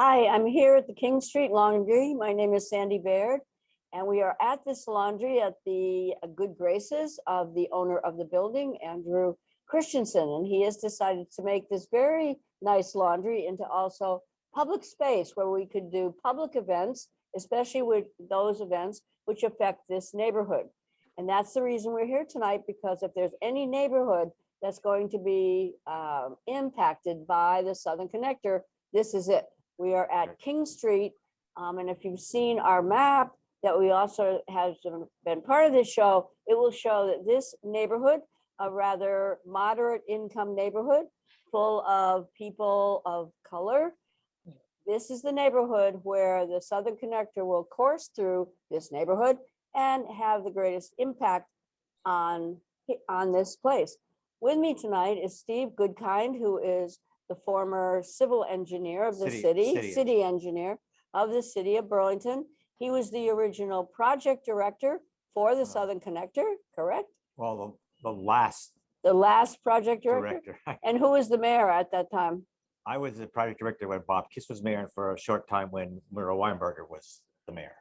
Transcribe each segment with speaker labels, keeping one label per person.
Speaker 1: Hi, I'm here at the King Street Laundry. My name is Sandy Baird. And we are at this laundry at the uh, good graces of the owner of the building, Andrew Christensen. And he has decided to make this very nice laundry into also public space where we could do public events, especially with those events which affect this neighborhood. And that's the reason we're here tonight, because if there's any neighborhood that's going to be um, impacted by the Southern Connector, this is it. We are at King Street. um, and if you've seen our map that we also has been part of this show, it will show that this neighborhood, a rather moderate income neighborhood, full of people of color. This is the neighborhood where the Southern Connector will course through this neighborhood and have the greatest impact on, on this place. With me tonight is Steve Goodkind, who is the former civil engineer of the
Speaker 2: City-
Speaker 1: city,
Speaker 2: city
Speaker 1: city engineer of the city of Burlington. He was the original project director for the
Speaker 2: Uh-huh.
Speaker 1: Southern Connector, correct?
Speaker 2: Well, the, the last
Speaker 1: The last project director?
Speaker 2: director,
Speaker 1: And who was the mayor at that time?
Speaker 2: I was the project director when Bob Kiss was mayor and for a short time when Miro Weinberger was the mayor.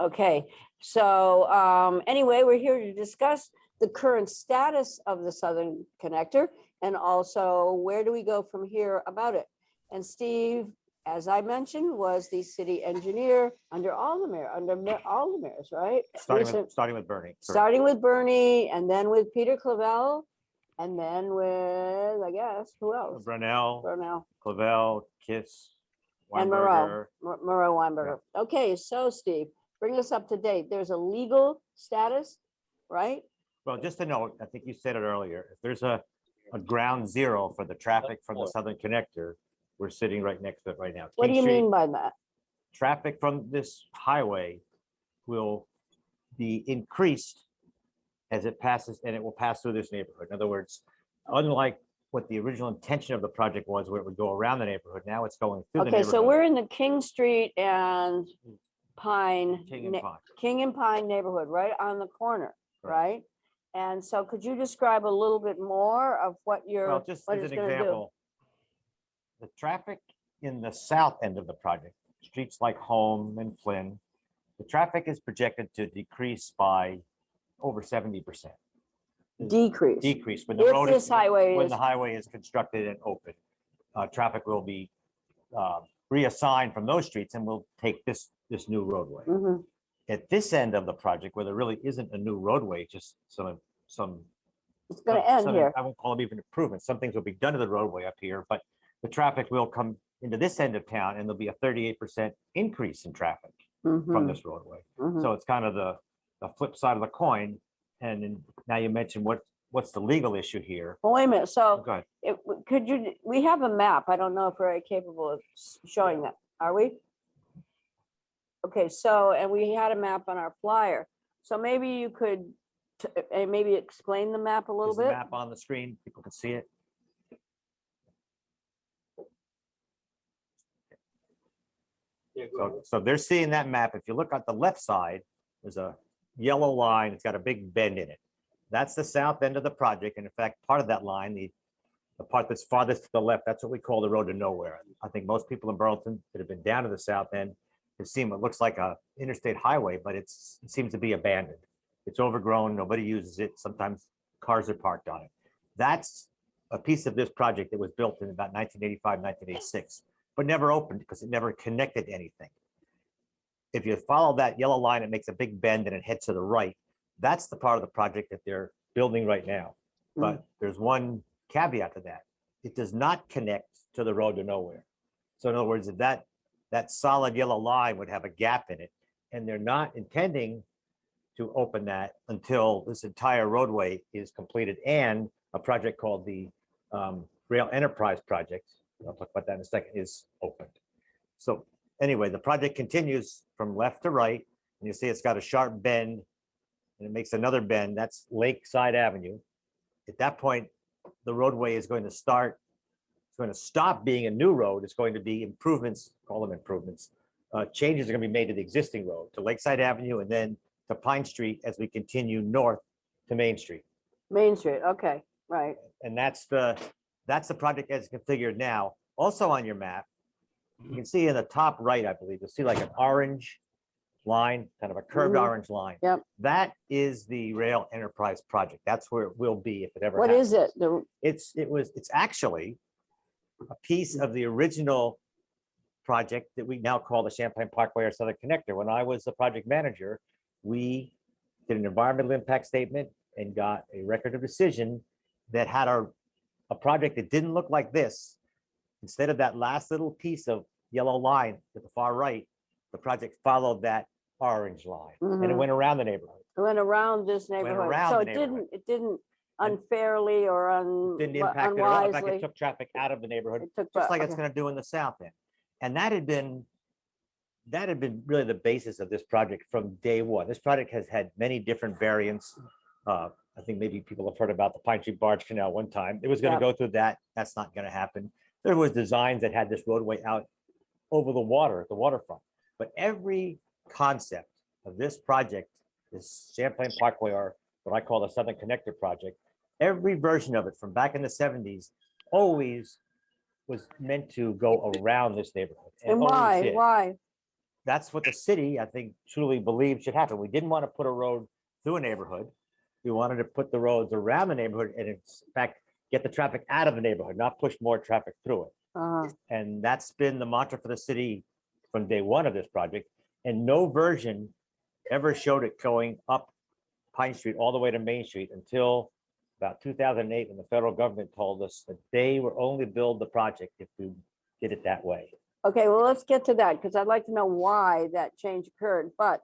Speaker 1: Okay, so um, anyway, we're here to discuss the current status of the Southern Connector and also where do we go from here about it? And Steve, as I mentioned, was the city engineer under all the mayor, under ma- all the mayors, right?
Speaker 2: Starting
Speaker 1: Recent-
Speaker 2: with, starting with Bernie. correct.
Speaker 1: Starting with Bernie and then with Peter Clavelle and then with, I guess, who else?
Speaker 2: Brunel,
Speaker 1: Brownell
Speaker 2: Clavelle, Kiss,
Speaker 1: and Miro,
Speaker 2: Weinberger.
Speaker 1: Miro Weinberger. Okay, so Steve, bring us up to date. There's a legal status, right?
Speaker 2: Well, just to note, I think you said it earlier, if there's a, a ground zero for the traffic from the Southern Connector, we're sitting right next to it right now.
Speaker 1: What do
Speaker 2: King
Speaker 1: you
Speaker 2: Street,
Speaker 1: mean by that?
Speaker 2: Traffic from this highway will be increased as it passes, and it will pass through this neighborhood. In other words, unlike what the original intention of the project was, where it would go around the neighborhood, now it's going through the
Speaker 1: Okay,
Speaker 2: neighborhood.
Speaker 1: so we're in the King Street and mm. Pine,
Speaker 2: King and
Speaker 1: ne-
Speaker 2: Pine.
Speaker 1: King and Pine neighborhood, right on the corner,
Speaker 2: Correct.
Speaker 1: right? And so could you describe a little bit more of what
Speaker 2: Well,
Speaker 1: you're,
Speaker 2: just
Speaker 1: what
Speaker 2: as
Speaker 1: it's
Speaker 2: an
Speaker 1: gonna do?
Speaker 2: example, the traffic in the south end of the project, streets like Home and Flynn, the traffic is projected to decrease by over seventy percent.
Speaker 1: decrease?
Speaker 2: Decrease when the
Speaker 1: If
Speaker 2: road
Speaker 1: this
Speaker 2: is,
Speaker 1: highway
Speaker 2: when
Speaker 1: is,
Speaker 2: the highway is constructed and open. Uh, traffic will be uh, reassigned from those streets and will take this, this new roadway.
Speaker 1: Mhm,
Speaker 2: At this end of the project, where there really isn't a new roadway, just some, some
Speaker 1: it's gonna
Speaker 2: some-
Speaker 1: end
Speaker 2: some-
Speaker 1: here.
Speaker 2: I won't call them even improvements. Some things will be done to the roadway up here, but the traffic will come into this end of town and there'll be a thirty-eight percent increase in traffic from
Speaker 1: Mhm,
Speaker 2: this roadway.
Speaker 1: mhm.
Speaker 2: So it's kind of the, the flip side of the coin. And then now you mentioned what, what's the legal issue here?
Speaker 1: Well, Wait a minute, so
Speaker 2: Go ahead.
Speaker 1: it, w- could you, we have a map. I don't know if we're capable of s- showing that, are we? Okay, so, and we had a map on our flyer. So maybe you could, t- maybe explain the map a little
Speaker 2: Is the
Speaker 1: bit?
Speaker 2: map on the screen? People can see it. So, so they're seeing that map. If you look at the left side, there's a yellow line. It's got a big bend in it. That's the south end of the project. And in fact, part of that line, the, the part that's farthest to the left, that's what we call the road to nowhere. I think most people in Burlington that have been down to the south end have seen what looks like a interstate highway, but it's, it seems to be abandoned. It's overgrown. Nobody uses it. Sometimes cars are parked on it. That's a piece of this project that was built in about 1985, 1986, but never opened because it never connected anything. If you follow that yellow line, it makes a big bend and it heads to the right. That's the part of the project that they're building right now. Hmm. But there's one caveat to that. It does not connect to the road to nowhere. So in other words, if that, that solid yellow line would have a gap in it, and they're not intending to open that until this entire roadway is completed and a project called the um, Rail Enterprise Project, I'll talk about that in a second, is opened. So anyway, the project continues from left to right, and you see it's got a sharp bend, and it makes another bend, that's Lakeside Avenue. At that point, the roadway is going to start, it's going to stop being a new road, it's going to be improvements, call them improvements. Uh, changes are gonna be made to the existing road, to Lakeside Avenue, and then to Pine Street as we continue north to Main Street.
Speaker 1: Main Street, okay, right.
Speaker 2: And that's the, that's the project as configured now. Also on your map, You can see in the top right, I believe, you'll see like an orange line, kind of a curved
Speaker 1: Mhm.
Speaker 2: orange line.
Speaker 1: Yep.
Speaker 2: That is the rail enterprise project. That's where it will be if it ever
Speaker 1: What
Speaker 2: happens.
Speaker 1: is it? The,
Speaker 2: It's, it was, it's actually a piece of the original project that we now call the Champlain Parkway or Southern Connector. When I was the project manager, we did an environmental impact statement and got a record of decision that had a, a project that didn't look like this. Instead of that last little piece of yellow line to the far right, the project followed that orange line and it
Speaker 1: Mhm.
Speaker 2: went around the neighborhood.
Speaker 1: it went around this neighborhood.
Speaker 2: around
Speaker 1: So it didn't, it didn't unfairly or un-
Speaker 2: Didn't impact it at all. In fact, it
Speaker 1: unwisely.
Speaker 2: took traffic out of the neighborhood
Speaker 1: It took,
Speaker 2: just like it's
Speaker 1: okay.
Speaker 2: gonna do in the south end. And that had been, that had been really the basis of this project from day one. This project has had many different variants. Uh, I think maybe people have heard about the Pine Street Barge Canal one time. It was gonna
Speaker 1: Yep.
Speaker 2: go through that. That's not gonna happen. There was designs that had this roadway out over the water, at the waterfront. But every concept of this project, this Champlain Parkway or what I call the Southern Connector Project, every version of it from back in the seventies always was meant to go around this neighborhood.
Speaker 1: And
Speaker 2: always
Speaker 1: why,
Speaker 2: did.
Speaker 1: why?
Speaker 2: That's what the city, I think, truly believed should happen. We didn't want to put a road through a neighborhood. We wanted to put the roads around the neighborhood and in fact, get the traffic out of the neighborhood, not push more traffic through it.
Speaker 1: Uh-huh.
Speaker 2: And that's been the mantra for the city from day one of this project. And no version ever showed it going up Pine Street all the way to Main Street until about two thousand and eight, when the federal government told us that they would only build the project if we did it that way.
Speaker 1: Okay, well, let's get to that because I'd like to know why that change occurred. But,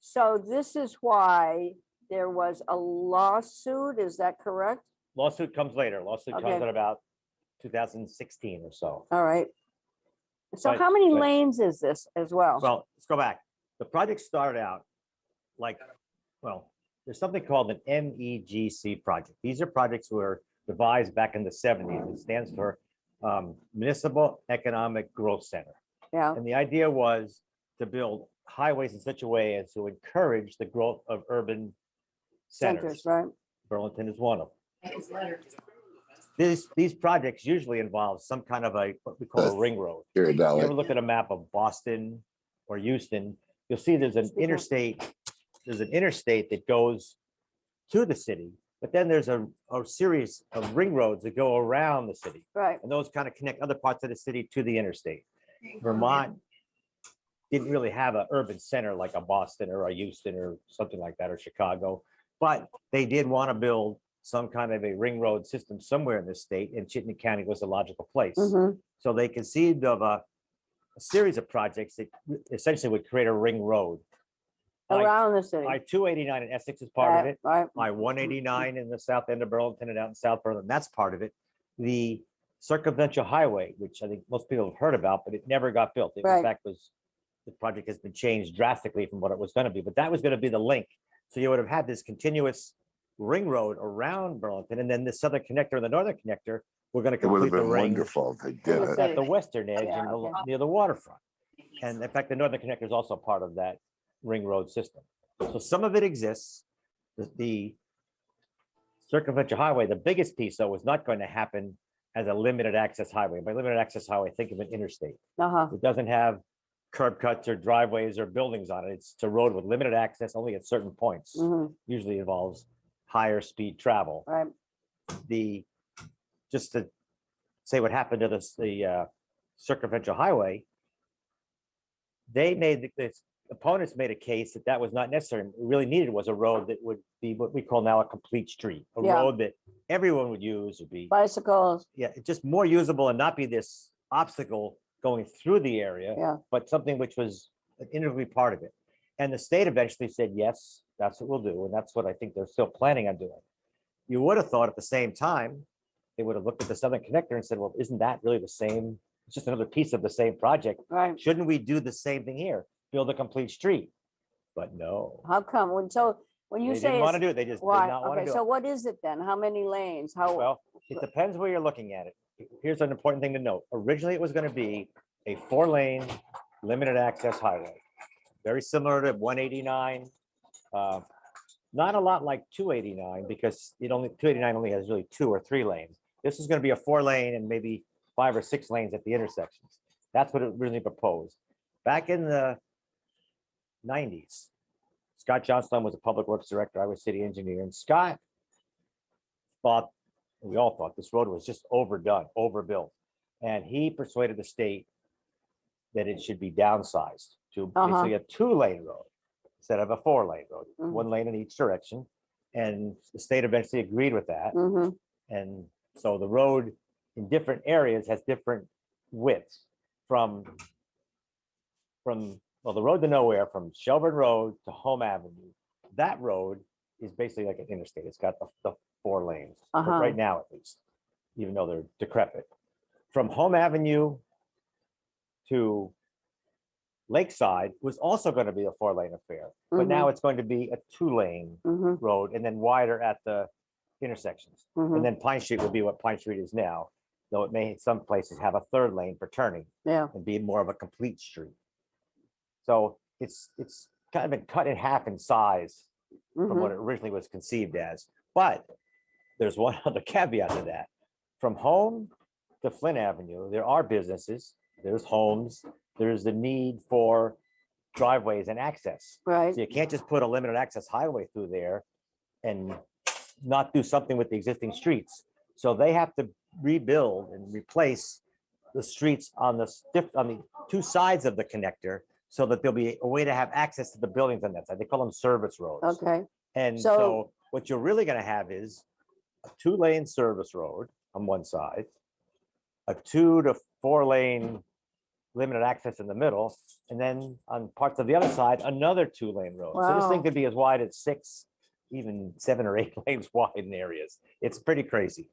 Speaker 1: so this is why there was a lawsuit, is that correct?
Speaker 2: Lawsuit comes later. Lawsuit comes
Speaker 1: Okay.
Speaker 2: in about two thousand and sixteen or so.
Speaker 1: All right. So
Speaker 2: But-
Speaker 1: how many
Speaker 2: but-
Speaker 1: lanes is this as well?
Speaker 2: Well, let's go back. The project started out like, well, there's something called an MEGC project. These are projects were devised back in the seventies. It stands for um, Municipal Economic Growth Center.
Speaker 1: Yeah,
Speaker 2: And the idea was to build highways in such a way as to encourage the growth of urban
Speaker 1: centers,
Speaker 2: centers.
Speaker 1: right?
Speaker 2: Burlington is one of them. These, these projects usually involve some kind of a, what we call a ring road.
Speaker 3: Here,
Speaker 2: If you ever
Speaker 3: Dolly.
Speaker 2: look at a map of Boston or Houston, you'll see there's an interstate, there's an interstate that goes to the city, but then there's a, a series of ring roads that go around the city.
Speaker 1: Right,
Speaker 2: And those kind of connect other parts of the city to the interstate. Vermont didn't really have an urban center like a Boston or a Houston or something like that, or Chicago. But they did want to build some kind of a ring road system somewhere in the state, and Chittenden County was a logical place.
Speaker 1: mhm,
Speaker 2: So they conceived of a, a series of projects that essentially would create a ring road. I
Speaker 1: around the city.
Speaker 2: My two eighty-nine in Essex is part of
Speaker 1: Right,
Speaker 2: it.
Speaker 1: Right,
Speaker 2: I one eighty-nine in the south end of Burlington and out in South Burlington, that's part of it. The circumferential highway, which I think most people have heard about, but it never got built. It
Speaker 1: Right.
Speaker 2: in fact was, the project has been changed drastically from what it was gonna be, but that was gonna be the link. So you would have had this continuous ring road around Burlington and then the southern connector and the northern connector were gonna
Speaker 3: It would have
Speaker 2: complete the
Speaker 3: been
Speaker 2: ring
Speaker 3: wonderful if they did it.
Speaker 2: at the western edge
Speaker 1: Yeah,
Speaker 2: and the-
Speaker 1: okay.
Speaker 2: near the waterfront. And in fact, the northern connector is also part of that ring road system. So some of it exists. The- The circumferential highway, the biggest piece though, was not going to happen as a limited access highway. By limited access highway, think of an interstate.
Speaker 1: uh-huh,
Speaker 2: It doesn't have curb cuts or driveways or buildings on it. It's a road with limited access only at certain points.
Speaker 1: mhm,
Speaker 2: Usually involves higher speed travel
Speaker 1: right,
Speaker 2: the, just to say what happened to this, the uh, circumferential highway. They made, the- the opponents made a case that that was not necessary. What really needed was a road that would be what we call now a complete street. A
Speaker 1: Yeah.
Speaker 2: road that everyone would use would be,
Speaker 1: bicycles,
Speaker 2: yeah, just more usable and not be this obstacle going through the area.
Speaker 1: Yeah.
Speaker 2: But something which was an integral part of it. And the state eventually said, yes, that's what we'll do. And that's what I think they're still planning on doing. You would have thought at the same time, they would have looked at the Southern Connector and said, well, isn't that really the same? It's just another piece of the same project.
Speaker 1: right?
Speaker 2: Shouldn't we do the same thing here? Build a complete street? But no,
Speaker 1: How come? When, so, when
Speaker 2: they
Speaker 1: you say,
Speaker 2: didn't want to do it. They just did
Speaker 1: why,
Speaker 2: not want to
Speaker 1: okay,
Speaker 2: do
Speaker 1: so
Speaker 2: it.
Speaker 1: what is it then? How many lanes? How,
Speaker 2: Well, it depends where you're looking at it. Here's an important thing to note. Originally, it was going to be a four-lane limited access highway. Very similar to one eighty-nine. uh, Not a lot like two eighty-nine because it only, two eighty-nine only has really two or three lanes. This is going to be a four-lane and maybe five or six lanes at the intersections. That's what it originally proposed. Back in the nineties, Scott Johnstone was a public works director. I was city engineer and Scott thought, we all thought this road was just overdone, overbuilt. And he persuaded the state that it should be downsized to
Speaker 1: Uh-huh.
Speaker 2: basically a two-lane road instead of a four-lane road,
Speaker 1: Mhm.
Speaker 2: one lane in each direction. And the state eventually agreed with that.
Speaker 1: Mhm.
Speaker 2: And so the road in different areas has different widths from from, well, the road to nowhere, from Shelburne Road to Home Avenue. That road is basically like an interstate. It's got the, the four lanes,
Speaker 1: Uh-huh.
Speaker 2: right now at least, even though they're decrepit. From Home Avenue to Lakeside was also going to be a four lane affair, but now it's going to be a two lane
Speaker 1: Mhm.
Speaker 2: road and then wider at the intersections.
Speaker 1: Mhm.
Speaker 2: And then Pine Street will be what Pine Street is now, though it may in some places have a third lane for turning
Speaker 1: Yeah.
Speaker 2: and be more of a complete street. So it's, it's kind of been cut in half in size from
Speaker 1: mhm.
Speaker 2: what it originally was conceived as. But there's one other caveat to that. From home to Flynn Avenue, there are businesses, there's homes, there's the need for driveways and access.
Speaker 1: Right.
Speaker 2: So you can't just put a limited access highway through there and not do something with the existing streets. So they have to rebuild and replace the streets on the on the two sides of the connector so that there'll be a way to have access to the buildings on that side. They call them service roads.
Speaker 1: Okay.
Speaker 2: And
Speaker 1: So-
Speaker 2: so what you're really gonna have is a two-lane service road on one side, a two to four-lane limited access in the middle, and then on parts of the other side, another two-lane road. So this thing could be as wide as six, even seven or eight lanes wide in areas. It's pretty crazy.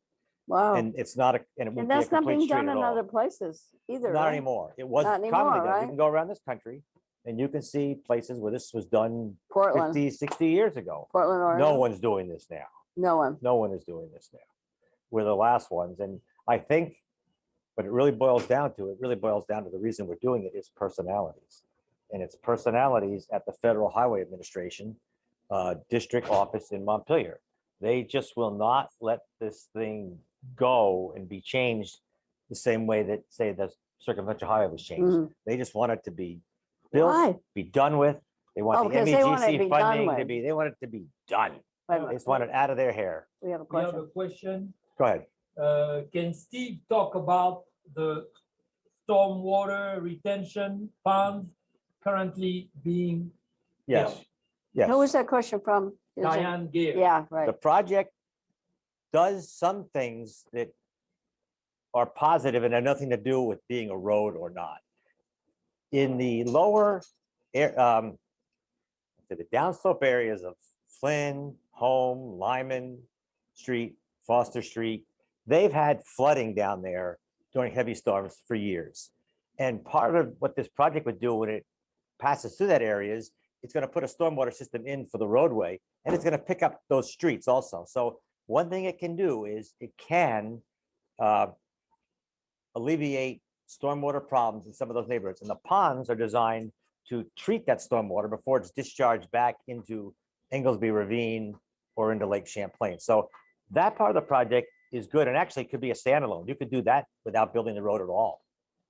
Speaker 1: Wow.
Speaker 2: And it's not a, and it
Speaker 1: And
Speaker 2: won't be a
Speaker 1: that's not being done in other places either.
Speaker 2: Not
Speaker 1: right?
Speaker 2: anymore. It was
Speaker 1: Not
Speaker 2: commonly
Speaker 1: anymore,
Speaker 2: done. You can go around this country and you can see places where this was done
Speaker 1: Portland,
Speaker 2: 50, 60 years ago.
Speaker 1: Portland, Oregon.
Speaker 2: No one's doing this now.
Speaker 1: No one.
Speaker 2: No one is doing this now. We're the last ones. And I think what it really boils down to, it really boils down to the reason we're doing it is personalities. And it's personalities at the Federal Highway Administration, uh, district office in Montpelier. They just will not let this thing go and be changed the same way that, say, the circumferential highway was changed.
Speaker 1: Mhm.
Speaker 2: They just want it to be built,
Speaker 1: Why?
Speaker 2: be done with. They
Speaker 1: Oh,
Speaker 2: want the
Speaker 1: because they want it to be
Speaker 2: MEGC
Speaker 1: done
Speaker 2: funding to
Speaker 1: with.
Speaker 2: be, they want it to be done.
Speaker 1: Wait a
Speaker 2: They
Speaker 1: minute,
Speaker 2: just want it out of their hair.
Speaker 1: We have a
Speaker 3: We have
Speaker 1: question.
Speaker 3: a question.
Speaker 2: Go ahead.
Speaker 3: Uh, Can Steve talk about the stormwater retention ponds currently being?
Speaker 2: Yes,
Speaker 3: built?
Speaker 2: yes.
Speaker 1: Who was that question from? Is it-
Speaker 3: Diane Gale.
Speaker 1: Yeah, right.
Speaker 2: The project does some things that are positive and have nothing to do with being a road or not. In the lower, air, um, to the downslope areas of Flynn, Home, Lyman Street, Foster Street, they've had flooding down there during heavy storms for years. And part of what this project would do when it passes through that area is it's gonna put a stormwater system in for the roadway and it's gonna pick up those streets also. So one thing it can do is it can uh, alleviate stormwater problems in some of those neighborhoods. And the ponds are designed to treat that stormwater before it's discharged back into Englesby Ravine or into Lake Champlain. So that part of the project is good and actually could be a standalone. You could do that without building the road at all.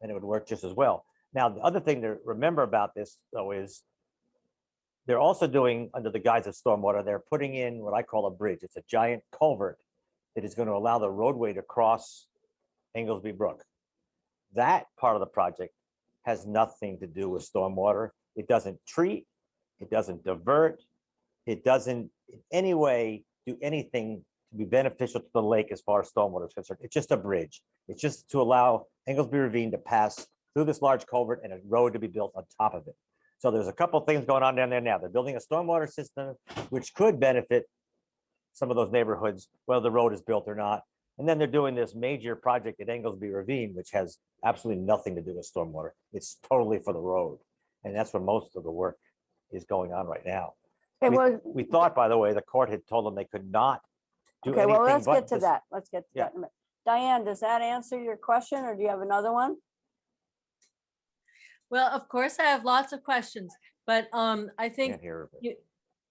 Speaker 2: And it would work just as well. Now, the other thing to remember about this though is they're also doing, under the guise of stormwater, they're putting in what I call a bridge. It's a giant culvert that is going to allow the roadway to cross Englesby Brook. That part of the project has nothing to do with stormwater. It doesn't treat, it doesn't divert, it doesn't in any way do anything to be beneficial to the lake as far as stormwater is concerned. It's just a bridge. It's just to allow Englesby Ravine to pass through this large culvert and a road to be built on top of it. So there's a couple things going on down there now. They're building a stormwater system, which could benefit some of those neighborhoods, whether the road is built or not. And then they're doing this major project at Englesby Ravine, which has absolutely nothing to do with stormwater. It's totally for the road. And that's where most of the work is going on right now.
Speaker 1: Okay,
Speaker 2: we-
Speaker 1: well,
Speaker 2: We thought, by the way, the court had told them they could not do
Speaker 1: okay,
Speaker 2: anything
Speaker 1: well, let's
Speaker 2: but
Speaker 1: get to
Speaker 2: this-
Speaker 1: that. Let's get to
Speaker 2: Yeah.
Speaker 1: that. in a minute. Diane, does that answer your question or do you have another one?
Speaker 4: Well, of course, I have lots of questions, but um, I
Speaker 2: Can't
Speaker 4: think,
Speaker 2: hear. it.
Speaker 4: you.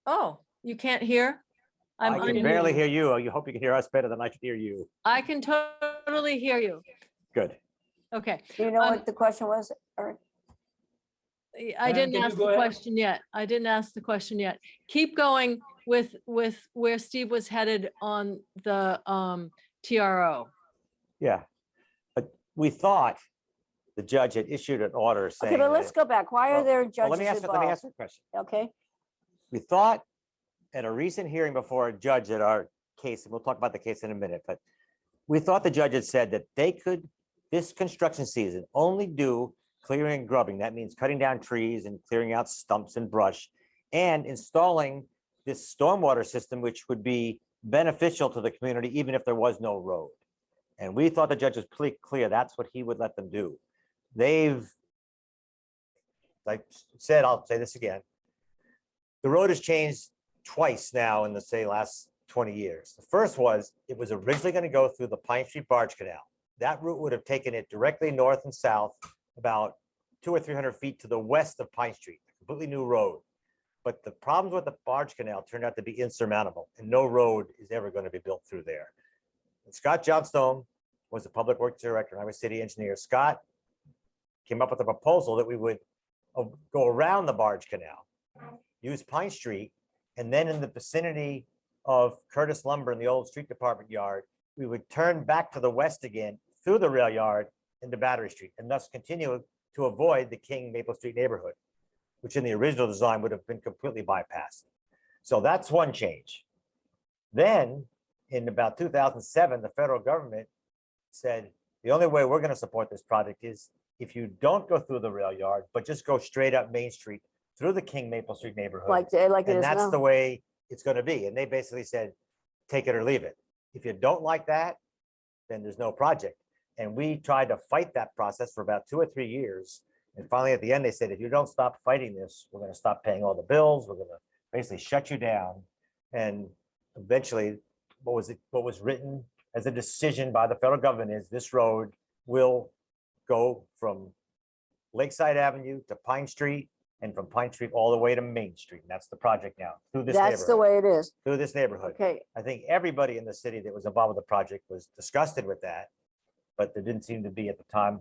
Speaker 4: oh, you can't hear? I'm
Speaker 2: I can barely hear you. You hope you can hear us better than I can hear you.
Speaker 4: I can totally hear you.
Speaker 2: Good.
Speaker 4: Okay,
Speaker 1: Do you know
Speaker 4: Um,
Speaker 1: what the question was? Eric?
Speaker 4: I- I didn't ask the
Speaker 3: ahead?
Speaker 4: question yet. I didn't ask the question yet. Keep going with, with where Steve was headed on the um TRO.
Speaker 2: Yeah, but we thought the judge had issued an order saying.
Speaker 1: Okay, but let's
Speaker 2: it-
Speaker 1: go back. Why are
Speaker 2: well,
Speaker 1: there
Speaker 2: well,
Speaker 1: judges
Speaker 2: Let me ask, let me ask you a question.
Speaker 1: Okay,
Speaker 2: We thought at a recent hearing before a judge at our case, and we'll talk about the case in a minute, but we thought the judge had said that they could, this construction season, only do clearing and grubbing. That means cutting down trees and clearing out stumps and brush and installing this stormwater system, which would be beneficial to the community, even if there was no road. And we thought the judge was pretty clear, that's what he would let them do. They've, like said, I'll say this again, the road has changed twice now in the, say, last 20 years. The first was, it was originally going to go through the Pine Street Barge Canal. That route would have taken it directly north and south, about two or 300 feet to the west of Pine Street, a completely new road. But the problems with the Barge Canal turned out to be insurmountable, and no road is ever going to be built through there. And Scott Johnstone was the Public Works Director, and I was city engineer. Scott came up with a proposal that we would uh, go around the Barge Canal, use Pine Street, and then in the vicinity of Curtis Lumber in the old street department yard, we would turn back to the west again through the rail yard into Battery Street and thus continue to avoid the King Maple Street neighborhood, which in the original design would have been completely bypassed. So that's one change. Then in about 2007, the federal government said, the only way we're going to support this project is if you don't go through the rail yard, but just go straight up Main Street through the King Maple Street neighborhood.
Speaker 1: like, they- like it
Speaker 2: And
Speaker 1: is
Speaker 2: that's the way it's gonna be. And they basically said, take it or leave it. If you don't like that, then there's no project. And we tried to fight that process for about two or three years. And finally, at the end, they said, if you don't stop fighting this, we're gonna stop paying all the bills. We're gonna basically shut you down. And eventually, what was it, what was written as a decision by the federal government is this road will go from Lakeside Avenue to Pine Street and from Pine Street all the way to Main Street. And that's the project now, through this
Speaker 1: That's the
Speaker 2: neighborhood,
Speaker 1: way it is.
Speaker 2: through this neighborhood.
Speaker 1: Okay,
Speaker 2: I think everybody in the city that was involved with the project was disgusted with that. But there didn't seem to be at the time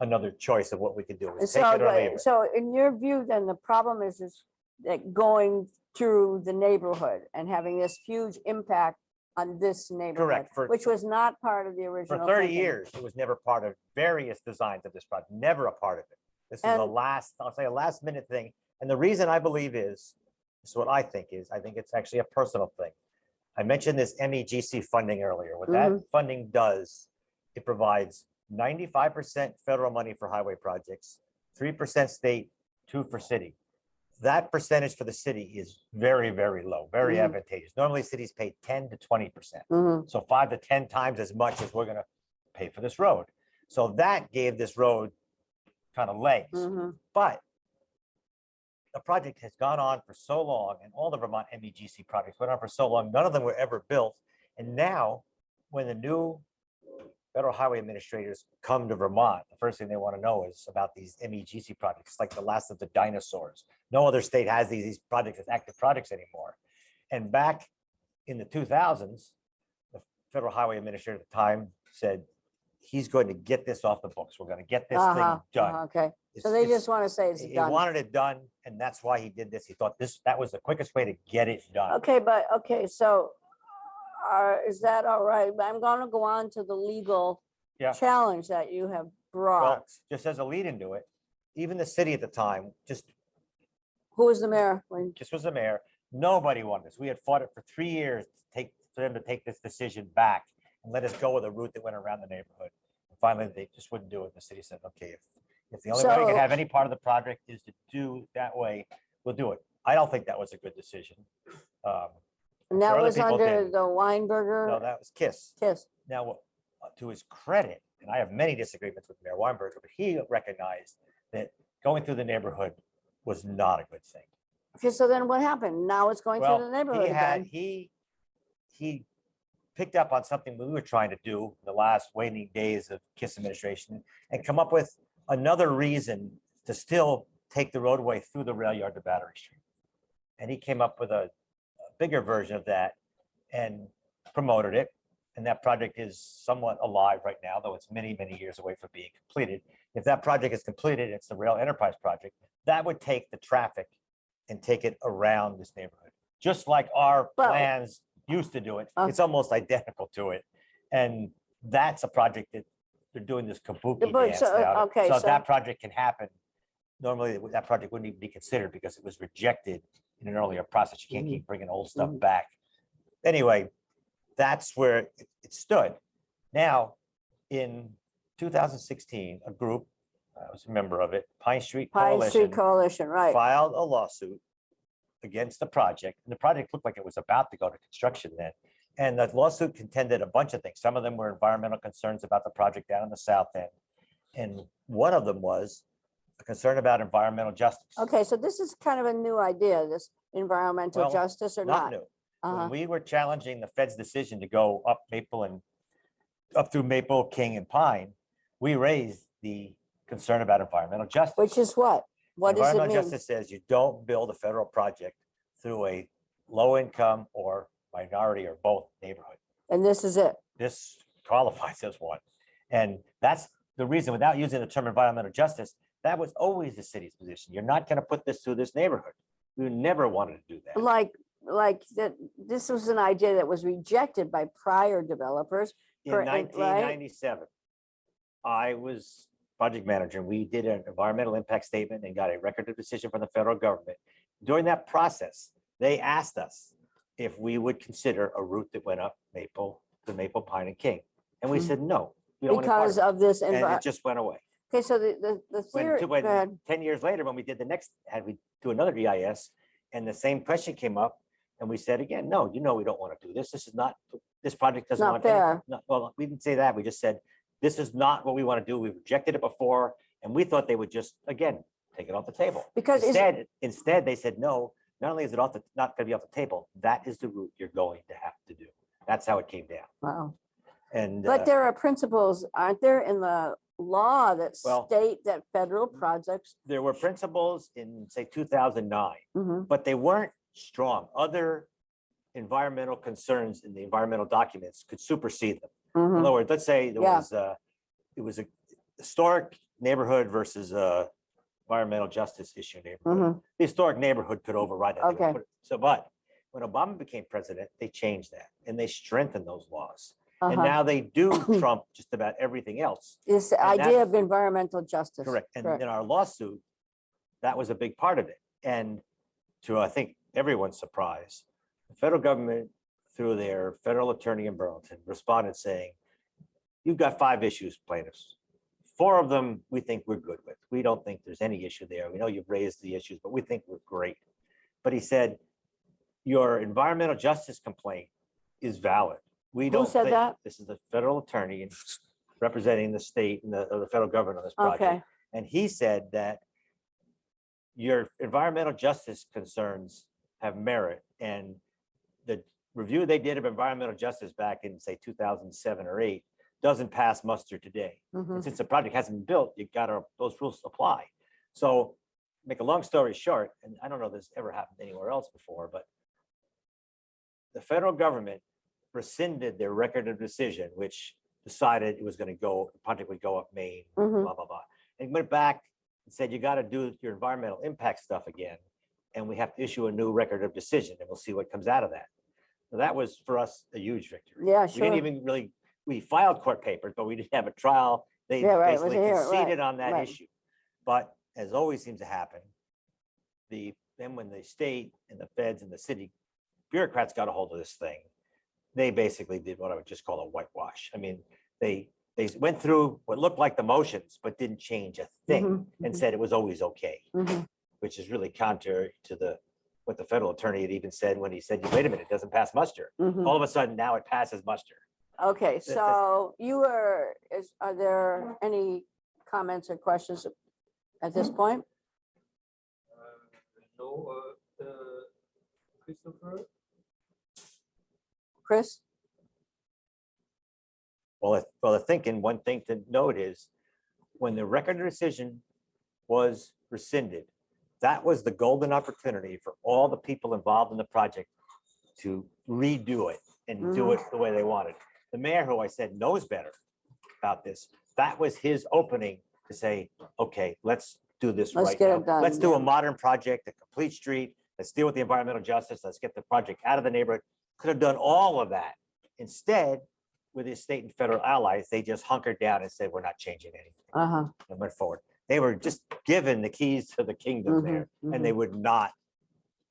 Speaker 2: another choice of what we could do. It was take
Speaker 1: so,
Speaker 2: it or leave it.
Speaker 1: so in your view, then the problem is, is that going through the neighborhood and having this huge impact on this neighborhood,
Speaker 2: for-
Speaker 1: which was not part of the original.
Speaker 2: For
Speaker 1: original.
Speaker 2: thirty
Speaker 1: thinking.
Speaker 2: years, it was never part of various designs of this project, never a part of it. This is a last, I'll say a last minute thing. And the reason I believe is, this is what I think is, I think it's actually a personal thing. I mentioned this MEGC funding earlier. What that
Speaker 1: Mm-hmm.
Speaker 2: funding does, it provides ninety-five percent federal money for highway projects, three percent state, two for city. That percentage for the city is very, very low, very
Speaker 1: Mhm.
Speaker 2: advantageous. Normally cities pay ten to twenty percent.
Speaker 1: Mhm,
Speaker 2: So five to 10 times as much as we're gonna pay for this road. So that gave this road kind of legs,
Speaker 1: mhm.
Speaker 2: but the project has gone on for so long and all the Vermont MEGC projects went on for so long, none of them were ever built. And now, when the new federal highway administrators come to Vermont, the first thing they want to know is about these MEGC projects, like the last of the dinosaurs. No other state has these, these projects as active projects anymore. And back in the two thousands, the federal highway administrator at the time said, he's going to get this off the books. We're going to get this
Speaker 1: Uh-huh,
Speaker 2: thing done.
Speaker 1: uh-huh, Okay,
Speaker 2: It's-
Speaker 1: so they
Speaker 2: it's-
Speaker 1: just want to say it's
Speaker 2: he
Speaker 1: done.
Speaker 2: wanted it done, and that's why he did this. He thought this, that was the quickest way to get it done.
Speaker 1: Okay, but, okay, so uh, is that all right? But I'm gonna go on to the legal
Speaker 2: Yeah.
Speaker 1: challenge that you have
Speaker 2: Well,
Speaker 1: brought.
Speaker 2: just as a lead into it, even the city at the time, just,
Speaker 1: Who was the mayor when,
Speaker 2: just was the mayor, nobody wanted this. We had fought it for three years to take, for them to take this decision back and let us go with a route that went around the neighborhood. And Finally, they just wouldn't do it. The city said, okay, if, if the only way we
Speaker 1: So-
Speaker 2: can have any part of the project is to do that way, we'll do it. I don't think that was a good decision. Um,
Speaker 1: and that
Speaker 2: other
Speaker 1: was
Speaker 2: people
Speaker 1: under
Speaker 2: did.
Speaker 1: the
Speaker 2: No,
Speaker 1: Weinberger
Speaker 2: that was KISS.
Speaker 1: kiss?
Speaker 2: Now, what- uh, to his credit, and I have many disagreements with Mayor Weinberger, but he recognized that going through the neighborhood was not a good thing.
Speaker 1: Okay, so then what happened? Now it's going through the
Speaker 2: Well,
Speaker 1: neighborhood
Speaker 2: he had,
Speaker 1: again.
Speaker 2: he, he picked up on something we were trying to do the last waning days of KISS administration and come up with another reason to still take the roadway through the rail yard to Battery Street. And he came up with a a bigger version of that and promoted it. and that project is somewhat alive right now, though it's many, many years away from being completed. If that project is completed, it's the rail enterprise project, that would take the traffic and take it around this neighborhood. Just like our
Speaker 1: Well-
Speaker 2: plans used to do it,
Speaker 1: Uh.
Speaker 2: it's almost identical to it. And that's a project that they're doing this kabuki
Speaker 1: but
Speaker 2: dance
Speaker 1: so,
Speaker 2: now.
Speaker 1: okay,
Speaker 2: So
Speaker 1: so-
Speaker 2: that project can happen, normally that project wouldn't even be considered because it was rejected in an earlier process. You can't
Speaker 1: Mhm.
Speaker 2: keep bringing old stuff
Speaker 1: Mhm.
Speaker 2: back. Anyway, that's where it it stood. Now, in 2016, a group, I was a member of it, Pine Street
Speaker 1: Pine Street
Speaker 2: Coalition,
Speaker 1: Coalition, right.
Speaker 2: filed a lawsuit against the project. And the project looked like it was about to go to construction then. And the lawsuit contended a bunch of things. Some of them were environmental concerns about the project down in the south end. And one of them was a concern about environmental justice.
Speaker 1: Okay, so this is kind of a new idea, this environmental
Speaker 2: Well,
Speaker 1: justice or
Speaker 2: Not
Speaker 1: not?
Speaker 2: new.
Speaker 1: Uh-huh.
Speaker 2: When we were challenging the Fed's decision to go up Maple and up through Maple, King and Pine, we raised the concern about environmental justice.
Speaker 1: Which is what? What does it
Speaker 2: Environmental
Speaker 1: mean?
Speaker 2: justice says you don't build a federal project through a low income or minority or both neighborhood.
Speaker 1: And this is it.
Speaker 2: This qualifies as one. And that's the reason, without using the term environmental justice, that was always the city's position. You're not gonna put this through this neighborhood. We never wanted to do that.
Speaker 1: Like, like that, this was an idea that was rejected by prior developers.
Speaker 2: In
Speaker 1: for- and- right?
Speaker 2: nineteen ninety-seven, I was project manager. and We did an environmental impact statement and got a record of decision from the federal government. During that process, they asked us if we would consider a route that went up Maple to Maple Pine and King. And we
Speaker 1: Hmm.
Speaker 2: said, no. we don't any
Speaker 1: Because
Speaker 2: it."
Speaker 1: of this,
Speaker 2: And it just went away.
Speaker 1: okay, so the, the, the theory, go
Speaker 2: when, ten years later, when we did the next, had we do another EIS, and the same question came up, and we said again, no, you know, we don't want to do this. This is not, this project doesn't
Speaker 1: Not
Speaker 2: want. any-
Speaker 1: fair.
Speaker 2: no, Well, we didn't say that. We just said, this is not what we want to do. We rejected it before, and we thought they would just, again, take it off the table.
Speaker 1: Because
Speaker 2: Instead, instead, they said, no, not only is it off the, not gonna be off the table, that is the route you're going to have to do. That's how it came down.
Speaker 1: Wow.
Speaker 2: And.
Speaker 1: But
Speaker 2: uh,
Speaker 1: there are principles, aren't there, in the law that
Speaker 2: Well-
Speaker 1: state that federal projects?
Speaker 2: There were principles in, say, two thousand nine.
Speaker 1: Mhm,
Speaker 2: but they weren't strong. Other environmental concerns in the environmental documents could supersede them. In
Speaker 1: mhm.
Speaker 2: other words, let's say there
Speaker 1: Yeah.
Speaker 2: was, uh, it was a historic neighborhood versus a environmental justice issue neighborhood.
Speaker 1: Mhm.
Speaker 2: The historic neighborhood could override that.
Speaker 1: Okay.
Speaker 2: So, but when Obama became president, they changed that and they strengthened those laws. And
Speaker 1: uh-huh.
Speaker 2: now they do trump just about everything else.
Speaker 1: This
Speaker 2: and
Speaker 1: idea of environmental justice.
Speaker 2: Correct. And
Speaker 1: correct.
Speaker 2: in our lawsuit, that was a big part of it. And to, I think, everyone's surprise, the federal government, through their federal attorney in Burlington, responded saying, you've got five issues plaintiffs. Four of them, we think we're good with. We don't think there's any issue there. We know you've raised the issues, but we think we're great. But he said, your environmental justice complaint is valid. We
Speaker 1: Who
Speaker 2: don't
Speaker 1: said
Speaker 2: think,
Speaker 1: that?
Speaker 2: this is the federal attorney representing the state and the, or the federal government on this project.
Speaker 1: Okay,
Speaker 2: And he said that your environmental justice concerns have merit and the review they did of environmental justice back in, say, two thousand seven or eight doesn't pass muster today.
Speaker 1: mhm.
Speaker 2: And since the project hasn't been built, you gotta, those rules apply. So make a long story short, and I don't know if this ever happened anywhere else before, but the federal government rescinded their record of decision, which decided it was gonna go, the project would go up Main,
Speaker 1: Mhm.
Speaker 2: blah, blah, blah. And went back and said, you gotta do your environmental impact stuff again. And we have to issue a new record of decision and we'll see what comes out of that. That was for us a huge victory.
Speaker 1: Yeah, sure.
Speaker 2: We didn't even really, we filed court papers, but we didn't have a trial. They
Speaker 1: Yeah, right, it was
Speaker 2: basically
Speaker 1: here, right,
Speaker 2: conceded on that
Speaker 1: right.
Speaker 2: issue. But as always seems to happen, the, then when the state and the feds and the city bureaucrats got a hold of this thing, they basically did what I would just call a whitewash. I mean, they, they went through what looked like the motions, but didn't change a thing
Speaker 1: Mhm,
Speaker 2: and said it was always okay,
Speaker 1: mhm.
Speaker 2: which is really counter to the, what the federal attorney had even said when he said, you wait a minute, it doesn't pass muster.
Speaker 1: Mhm.
Speaker 2: All of a sudden now it passes muster.
Speaker 1: Okay, so you are, is, are there any comments or questions at this point?
Speaker 3: Uh, No, uh, uh, Christopher?
Speaker 1: Chris?
Speaker 2: Well, I- well, the thinking, one thing to note is when the record of decision was rescinded, that was the golden opportunity for all the people involved in the project to redo it and do it the way they wanted. the mayor, who I said knows better about this, that was his opening to say, okay, let's do this
Speaker 1: Let's
Speaker 2: right
Speaker 1: get
Speaker 2: now.
Speaker 1: it done,
Speaker 2: Let's do a modern project, a complete street. Let's deal with the environmental justice. Let's get the project out of the neighborhood. Could have done all of that. Instead, with his state and federal allies, they just hunkered down and said, we're not changing anything
Speaker 1: Uh-huh.
Speaker 2: and went forward. They were just given the keys to the kingdom
Speaker 1: mhm,
Speaker 2: there
Speaker 1: mhm.
Speaker 2: and they would not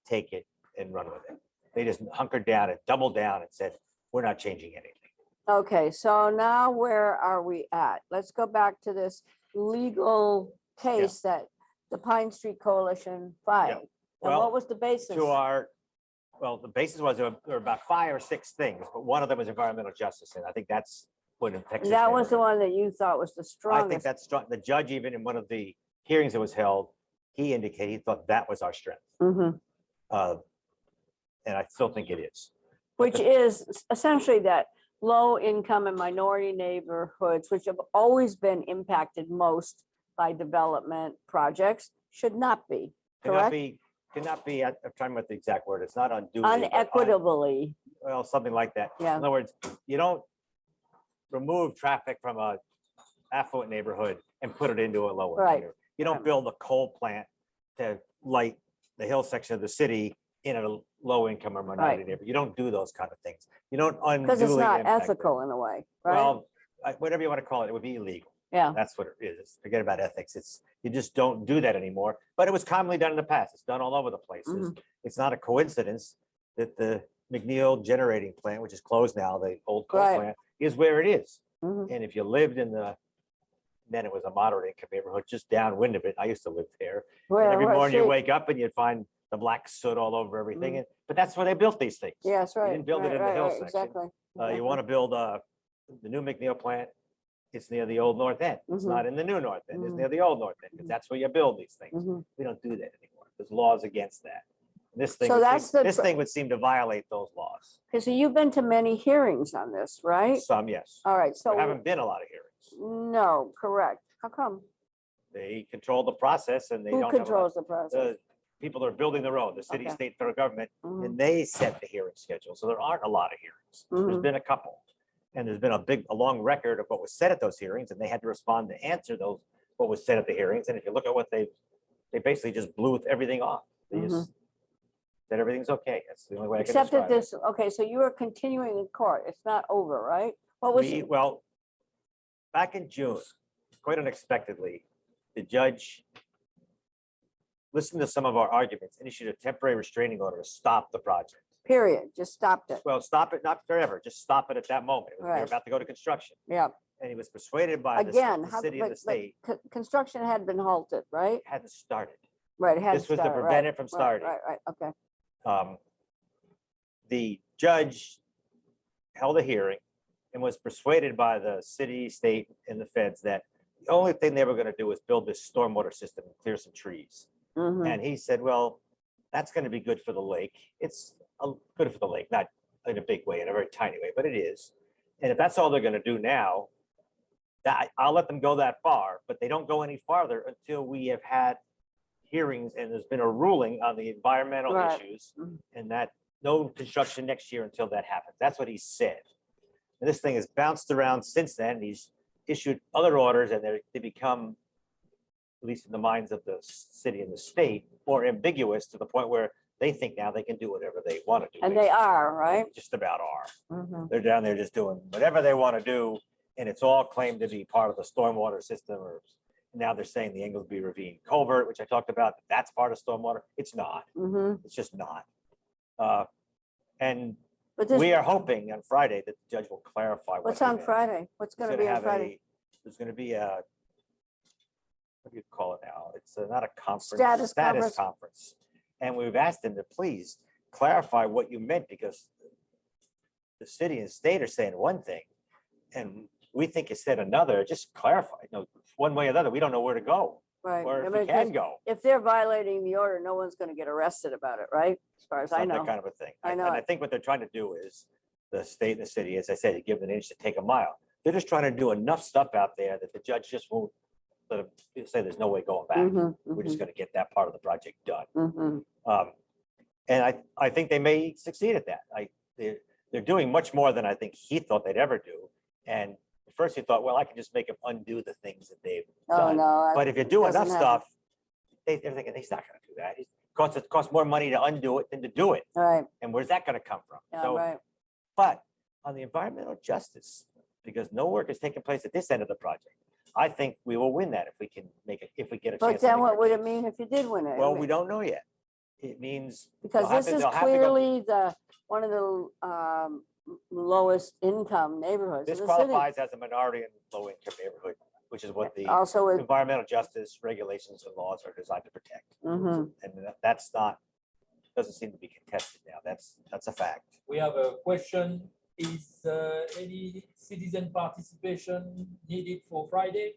Speaker 2: take it and run with it. They just hunkered down and doubled down and said, we're not changing anything.
Speaker 1: Okay, so now where are we at? Let's go back to this legal case that the Pine Street Coalition filed. And
Speaker 2: Well,
Speaker 1: what was the basis?
Speaker 2: To our, well, the basis was there were about five or six things, but one of them was environmental justice. And I think that's infects.
Speaker 1: That was the one that you thought was the strongest.
Speaker 2: I think
Speaker 1: strongest.
Speaker 2: that's strong. The judge, even in one of the hearings that was held, he indicated he thought that was our strength.
Speaker 1: Mhm.
Speaker 2: Uh, And I still think it is.
Speaker 1: Which is essentially that low income and minority neighborhoods, which have always been impacted most by development projects, should not be, Correct.
Speaker 2: Cannot be, cannot be, I'm trying with the exact word. It's not unduly. but un-
Speaker 1: Unequitably,
Speaker 2: Well, something like that.
Speaker 1: yeah.
Speaker 2: In other words, you don't remove traffic from a affluent neighborhood and put it into a lower.
Speaker 1: Right.
Speaker 2: neighborhood. You don't build a coal plant to light the hill section of the city in a low income or minority
Speaker 1: Right.
Speaker 2: neighborhood. You don't do those kind of things. You don't.
Speaker 1: Because it's not
Speaker 2: impact them.
Speaker 1: ethical in a way, right?
Speaker 2: Well, I- whatever you want to call it, it would be illegal.
Speaker 1: Yeah,
Speaker 2: That's what it is. Forget about ethics. It's, you just don't do that anymore. But it was commonly done in the past. It's done all over the places.
Speaker 1: Mm-hmm.
Speaker 2: It's not a coincidence that the McNeil Generating Plant, which is closed now, the old coal
Speaker 1: Right.
Speaker 2: plant, is where it is.
Speaker 1: mhm,
Speaker 2: And if you lived in the, then it was a moderate income neighborhood just downwind of it. I used to live there. And every
Speaker 1: where
Speaker 2: morning you wake up and you'd find the black soot all over everything.
Speaker 1: Mhm.
Speaker 2: And But that's where they built these things.
Speaker 1: Yes, right.
Speaker 2: You didn't build it
Speaker 1: right,
Speaker 2: in the
Speaker 1: right,
Speaker 2: hill
Speaker 1: right,
Speaker 2: section.
Speaker 1: Exactly.
Speaker 2: Uh, you want to build, uh, the new McNeil plant, it's near the old North End. It's
Speaker 1: Mhm.
Speaker 2: not in the new North End, it's
Speaker 1: Mhm.
Speaker 2: near the old North End, because
Speaker 1: Mhm.
Speaker 2: that's where you build these things.
Speaker 1: Mhm.
Speaker 2: We don't do that anymore. There's laws against that. This thing,
Speaker 1: So
Speaker 2: would
Speaker 1: that's
Speaker 2: seem-
Speaker 1: the
Speaker 2: this thing would seem to violate those laws.
Speaker 1: Okay, so you've been to many hearings on this, right?
Speaker 2: Some, yes.
Speaker 1: All right,
Speaker 2: There
Speaker 1: so,
Speaker 2: haven't been a lot of hearings.
Speaker 1: no, correct. How come?
Speaker 2: They control the process and they
Speaker 1: Who
Speaker 2: don't have a lot-
Speaker 1: controls the process?
Speaker 2: the people that are building the road, the city,
Speaker 1: Okay.
Speaker 2: state, federal government,
Speaker 1: Mhm,
Speaker 2: and they set the hearing schedule. So there aren't a lot of hearings. There's
Speaker 1: Mhm.
Speaker 2: been a couple. And there's been a big, a long record of what was said at those hearings, and they had to respond to answer those, what was said at the hearings. And if you look at what they, they basically just blew everything off. They just said everything's okay. That's the only way I can.
Speaker 1: Except that
Speaker 2: describe it.
Speaker 1: this, okay, so you are continuing in court. It's not over, right? What was,
Speaker 2: We, well, back in June, quite unexpectedly, the judge listened to some of our arguments and issued a temporary restraining order to stop the project.
Speaker 1: period, just stopped it.
Speaker 2: Well, stop it, not forever, just stop it at that moment. It was- They
Speaker 1: Right.
Speaker 2: were about to go to construction.
Speaker 1: Yeah,
Speaker 2: And he was persuaded by the
Speaker 1: again,
Speaker 2: the
Speaker 1: how,
Speaker 2: city and the
Speaker 1: but
Speaker 2: state,
Speaker 1: co- construction had been halted, right?
Speaker 2: hadn't started.
Speaker 1: Right, it had
Speaker 2: This was to
Speaker 1: started,
Speaker 2: prevent
Speaker 1: right,
Speaker 2: it from
Speaker 1: right,
Speaker 2: starting.
Speaker 1: Right, right, okay.
Speaker 2: Um, The judge held a hearing and was persuaded by the city, state, and the feds that the only thing they were gonna do was build this stormwater system and clear some trees.
Speaker 1: mhm,
Speaker 2: And he said, well, that's gonna be good for the lake. It's uh, good for the lake, not in a big way, in a very tiny way, but it is. And if that's all they're gonna do now, that, I'll let them go that far, but they don't go any farther until we have had hearings and there's been a ruling on the environmental
Speaker 1: Right.
Speaker 2: issues and that no construction next year until that happens. That's what he said. And this thing has bounced around since then. He's issued other orders and they're, they become, at least in the minds of the s- city and the state, more ambiguous to the point where they think now they can do whatever they want to do.
Speaker 1: And they
Speaker 2: basically.
Speaker 1: are, right?
Speaker 2: Just about are.
Speaker 1: Mhm,
Speaker 2: They're down there just doing whatever they want to do. And it's all claimed to be part of the stormwater system or now they're saying the Englesby Ravine culvert, which I talked about, that's part of stormwater. It's not.
Speaker 1: mhm.
Speaker 2: It's just not. Uh, And
Speaker 1: But this,
Speaker 2: we are hoping on Friday that the judge will clarify. what
Speaker 1: what's on. Friday? What's
Speaker 2: He's
Speaker 1: gonna be on
Speaker 2: have
Speaker 1: Friday?
Speaker 2: a- There's gonna be a, what do you call it now? It's uh, not a conference.
Speaker 1: Status conference.
Speaker 2: Status conference. And we've asked them to please clarify what you meant because the city and state are saying one thing and we think said another, just clarify, you know, one way or another. We don't know where to go
Speaker 1: Right.
Speaker 2: or
Speaker 1: I
Speaker 2: if
Speaker 1: mean,
Speaker 2: we
Speaker 1: 'cause
Speaker 2: can go.
Speaker 1: If they're violating the order, no one's gonna get arrested about it, right? As far as I
Speaker 2: Some- that
Speaker 1: know.
Speaker 2: Kind of a thing.
Speaker 1: I
Speaker 2: And
Speaker 1: know
Speaker 2: I
Speaker 1: it.
Speaker 2: think what they're trying to do is, the state and the city, as I said, you give them an inch to take a mile. They're just trying to do enough stuff out there that the judge just won't, let him say there's no way going back.
Speaker 1: Mhm,
Speaker 2: We're just
Speaker 1: mhm,
Speaker 2: gonna get that part of the project done.
Speaker 1: mhm.
Speaker 2: Um, And I, I think they may succeed at that. I, the, they're doing much more than I think he thought they'd ever do. And first he thought, well, I can just make them undo the things that they've
Speaker 1: Oh,
Speaker 2: done.
Speaker 1: no. I-
Speaker 2: But if you do enough
Speaker 1: happen.
Speaker 2: stuff, they, they're thinking, he's not gonna do that. It costs, it costs more money to undo it than to do it.
Speaker 1: Right,
Speaker 2: And where's that gonna come from?
Speaker 1: yeah,
Speaker 2: So,
Speaker 1: right.
Speaker 2: but on the environmental justice, because no work is taking place at this end of the project, I think we will win that if we can make it, if we get a chance.
Speaker 1: But
Speaker 2: to
Speaker 1: then
Speaker 2: make
Speaker 1: what
Speaker 2: our
Speaker 1: would it
Speaker 2: case.
Speaker 1: mean if you did win it? I
Speaker 2: Well,
Speaker 1: mean,
Speaker 2: we don't know yet. It means.
Speaker 1: Because
Speaker 2: they'll have
Speaker 1: this
Speaker 2: to-
Speaker 1: is
Speaker 2: they'll have to go-
Speaker 1: clearly the, one of the um, lowest income neighborhoods in
Speaker 2: This
Speaker 1: the city.
Speaker 2: qualifies as a minority and low income neighborhood, which is what the
Speaker 1: Also with,
Speaker 2: environmental justice regulations and laws are designed to protect.
Speaker 1: mhm.
Speaker 2: And that- that's not, doesn't seem to be contested now. That's, that's a fact.
Speaker 3: We have a question. Is uh, any citizen participation needed for Friday?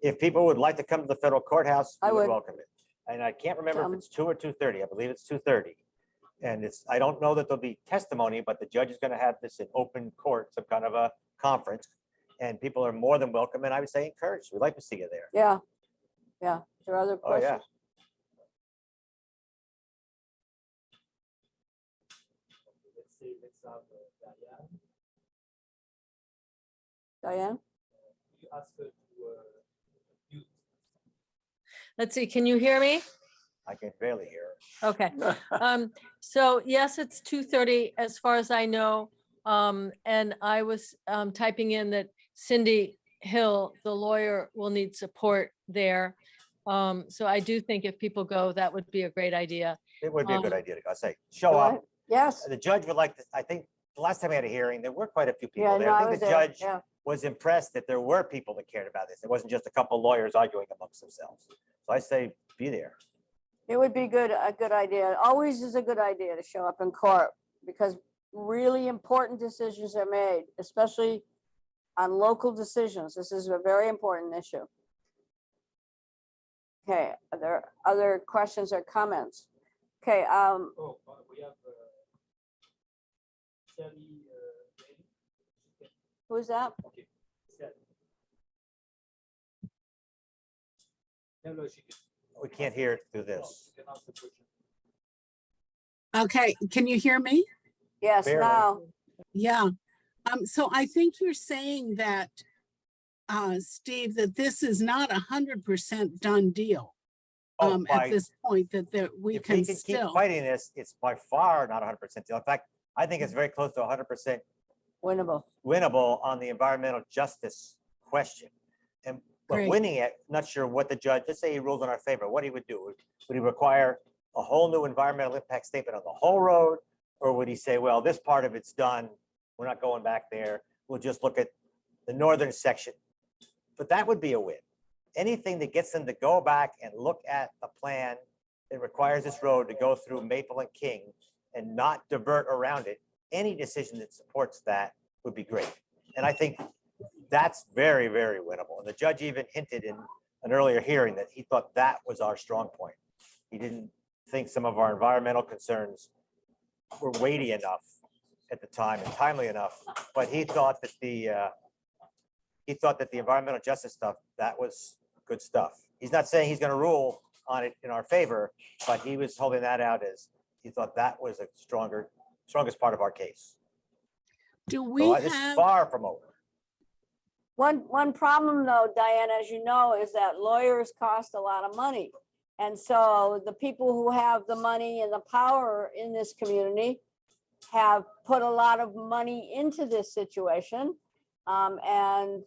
Speaker 2: If people would like to come to the federal courthouse,
Speaker 1: I
Speaker 2: we would
Speaker 1: would.
Speaker 2: welcome it. And I can't remember if
Speaker 1: Um,
Speaker 2: it's two or two thirty. I believe it's two thirty. And it's, I don't know that there'll be testimony, but the judge is gonna have this in open court, some kind of a conference. And people are more than welcome, and I would say encouraged. We'd like to see you there.
Speaker 1: yeah, yeah. There are other
Speaker 2: Oh, yeah.
Speaker 3: Let's say, let's have uh, Diane.
Speaker 1: Diane?
Speaker 3: You ask her to uh, mute.
Speaker 4: Let's see, can you hear me?
Speaker 2: I can barely hear. her.
Speaker 4: Okay. Um, so yes, it's two thirty as far as I know. Um, and I was um typing in that Cindy Hill, the lawyer, will need support there. Um, so I do think if people go, that would be a great idea.
Speaker 2: It would be a good
Speaker 4: Um,
Speaker 2: idea to go say, show
Speaker 1: Go
Speaker 2: up.
Speaker 1: Yes.
Speaker 2: The judge would like to, I think, the last time we had a hearing, there were quite a few
Speaker 1: Yeah,
Speaker 2: people
Speaker 1: no,
Speaker 2: there.
Speaker 1: I
Speaker 2: I
Speaker 1: was
Speaker 2: think the
Speaker 1: there.
Speaker 2: judge
Speaker 1: Yeah,
Speaker 2: was impressed that there were people that cared about this. It wasn't just a couple lawyers arguing amongst themselves. So I say, be there.
Speaker 1: It would be good, a good idea. It Always is a good idea to show up in court because really important decisions are made, especially on local decisions. This is a very important issue. Okay, are there other questions or comments? Okay, um,
Speaker 3: Oh, uh, we have uh, Sally. uh, Bailey. She can-
Speaker 1: who's that?
Speaker 3: Okay, Sally. She can.
Speaker 2: We can't hear it through this.
Speaker 3: she can ask the question.
Speaker 5: Okay, can you hear me?
Speaker 1: Yes,
Speaker 2: Barely.
Speaker 1: now,
Speaker 5: Yeah. Um, so I think you're saying that, uh, Steve, that this is not a hundred percent done deal.
Speaker 2: Oh,
Speaker 5: Um,
Speaker 2: by-
Speaker 5: at this point that, that we
Speaker 2: If we
Speaker 5: can
Speaker 2: can keep
Speaker 5: still,
Speaker 2: fighting this, it's by far not hundred percent. deal. In fact, I think it's very close to hundred percent
Speaker 1: winnable.
Speaker 2: winnable on the environmental justice question. But winning it, not sure what the judge, let's say he ruled in our favor, what he would do. Would would he require a whole new environmental impact statement on the whole road? Or would he say, well, this part of it's done, we're not going back there, we'll just look at the northern section? But that would be a win. Anything that gets them to go back and look at the plan that requires this road to go through Maple and King and not divert around it, any decision that supports that would be great. And I think that's very, very winnable. And the judge even hinted in an earlier hearing that he thought that was our strong point. He didn't think some of our environmental concerns were weighty enough at the time and timely enough, but he thought that the, uh, he thought that the environmental justice stuff, that was good stuff. He's not saying he's gonna rule on it in our favor, but he was holding that out as, he thought that was a stronger, strongest part of our case.
Speaker 5: do we
Speaker 2: is
Speaker 5: have,
Speaker 2: far from over.
Speaker 1: One, one problem though, Diane, as you know, is that lawyers cost a lot of money. And so the people who have the money and the power in this community have put a lot of money into this situation. Um, and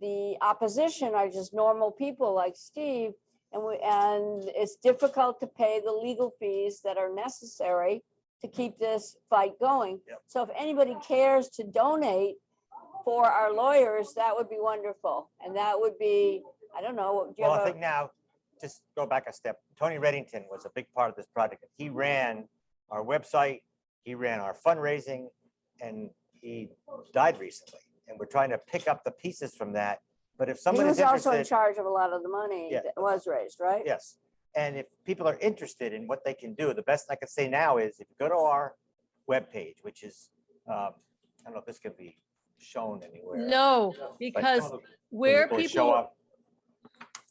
Speaker 1: the opposition are just normal people like Steve. And we, and it's difficult to pay the legal fees that are necessary to keep this fight going.
Speaker 2: Yep.
Speaker 1: So if anybody cares to donate for our lawyers, that would be wonderful. And that would be, I don't know, do you
Speaker 2: Well, I
Speaker 1: have
Speaker 2: think
Speaker 1: a,
Speaker 2: now, just go back a step. Tony Redington was a big part of this project. He ran our website, he ran our fundraising, and he died recently. And we're trying to pick up the pieces from that. But if
Speaker 1: he
Speaker 2: someone is
Speaker 1: was also in
Speaker 2: interested,
Speaker 1: charge of a lot of the money
Speaker 2: Yeah.
Speaker 1: that was raised, right?
Speaker 2: yes. And if people are interested in what they can do, the best I can say now is if you go to our webpage, which is, um, I don't know if this can be shown anywhere.
Speaker 4: No, because
Speaker 3: Follow.
Speaker 4: where
Speaker 2: people show
Speaker 4: people,
Speaker 2: up.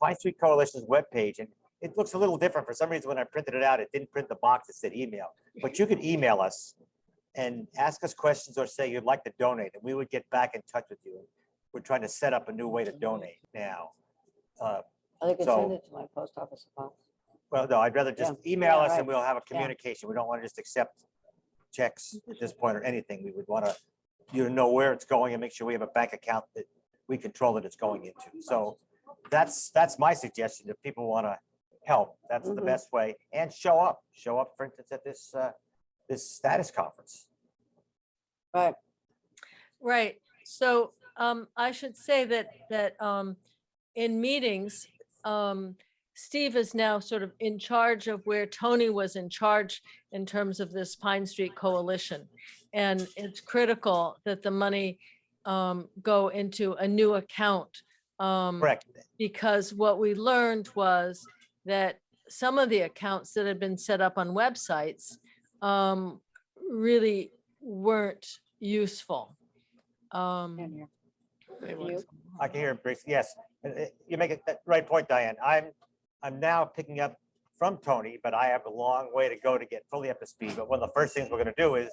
Speaker 2: Pine Street Coalition's webpage, and it looks a little different. For some reason, when I printed it out, it didn't print the box that said email. But you could email us and ask us questions or say you'd like to donate, and we would get back in touch with you. We're trying to set up a new way to donate now. Uh,
Speaker 1: I could
Speaker 2: So-
Speaker 1: send it to my post office box.
Speaker 2: Well, no, I'd rather just
Speaker 1: Yeah,
Speaker 2: email
Speaker 1: yeah,
Speaker 2: us and
Speaker 1: right.
Speaker 2: we'll have a communication. We don't want to just accept checks at this point or anything. We would want to, you to know where it's going and make sure we have a bank account that we control that it's going into. So that's, that's my suggestion. If people want to help, that's the
Speaker 1: Mhm.
Speaker 2: best way. And show up, show up, for instance, at this, uh, this status conference.
Speaker 1: Right,
Speaker 4: Right, so um, I should say that, that um, in meetings, um, Steve is now sort of in charge of where Tony was in charge in terms of this Pine Street Coalition. And it's critical that the money um, go into a new account. um,
Speaker 2: Correct.
Speaker 4: because what we learned was that some of the accounts that had been set up on websites um, really weren't useful. Um,
Speaker 1: in here.
Speaker 4: wait
Speaker 1: you.
Speaker 4: one second.
Speaker 2: I can hear Bruce. Yes, uh, uh, you make a that right point, Diane. I'm, I'm now picking up from Tony, but I have a long way to go to get fully up to speed. But one of the first things we're gonna do is,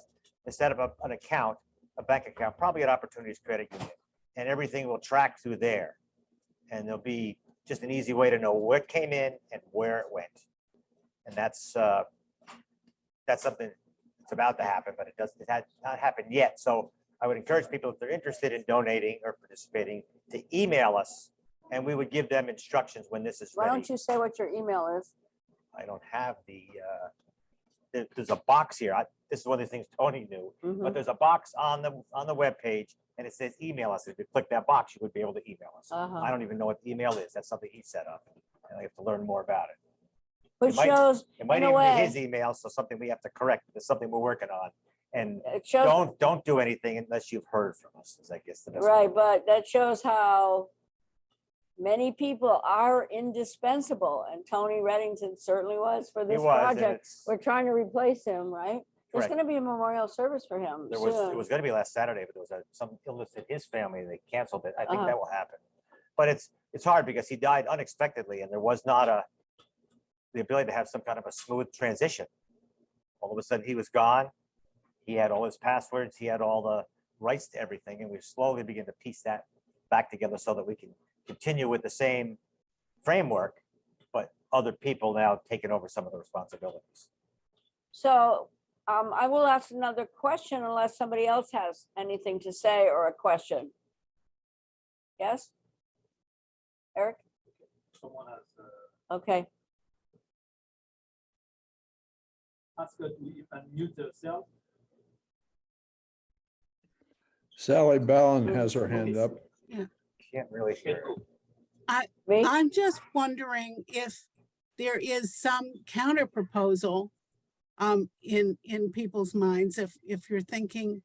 Speaker 2: set up a- an account, a bank account, probably at Opportunities Credit Union. And everything will track through there. And there'll be just an easy way to know what came in and where it went. And that's, uh, that's something that's about to happen, but it doesn't, it has not happened yet. So I would encourage people, if they're interested in donating or participating, to email us and we would give them instructions when this is
Speaker 1: Why
Speaker 2: ready.
Speaker 1: don't you say what your email is?
Speaker 2: I don't have the, uh, there- there's a box here. I, this is one of the things Tony knew, but there's a box on the, on the webpage and it says email us. If you click that box, you would be able to email us.
Speaker 1: Uh-huh.
Speaker 2: I don't even know what the email is. That's something he set up. And I have to learn more about it.
Speaker 1: Which
Speaker 2: might-
Speaker 1: shows,
Speaker 2: It might
Speaker 1: In a
Speaker 2: even
Speaker 1: way-
Speaker 2: be his email, so something we have to correct. It's something we're working on. And
Speaker 1: it shows,
Speaker 2: don't, don't do anything unless you've heard from us, is I guess the best. way.
Speaker 1: right, but that shows how many people are indispensable and Tony Redington certainly was for
Speaker 2: He
Speaker 1: this
Speaker 2: was, and
Speaker 1: project.
Speaker 2: it's-
Speaker 1: We're trying to replace him, right? There's
Speaker 2: Correct.
Speaker 1: gonna be a memorial service for him
Speaker 2: There was, it
Speaker 1: soon.
Speaker 2: was gonna be last Saturday, but there was a- some illness in his family. They canceled it. I think
Speaker 1: Uh-huh.
Speaker 2: that will happen. But it's, it's hard because he died unexpectedly and there was not a, the ability to have some kind of a smooth transition. All of a sudden, he was gone. He had all his passwords, he had all the rights to everything, and we slowly begin to piece that back together so that we can continue with the same framework, but other people now taking over some of the responsibilities.
Speaker 1: So um, I will ask another question unless somebody else has anything to say or a question. Yes? Eric?
Speaker 3: Someone has uh,
Speaker 1: Okay,
Speaker 3: asked her to unmute herself.
Speaker 6: Sally Ballin has her hand up. Yeah.
Speaker 2: Can't really hear.
Speaker 3: go.
Speaker 1: me?
Speaker 5: I'm just wondering if there is some counter proposal um, in, in people's minds, if, if you're thinking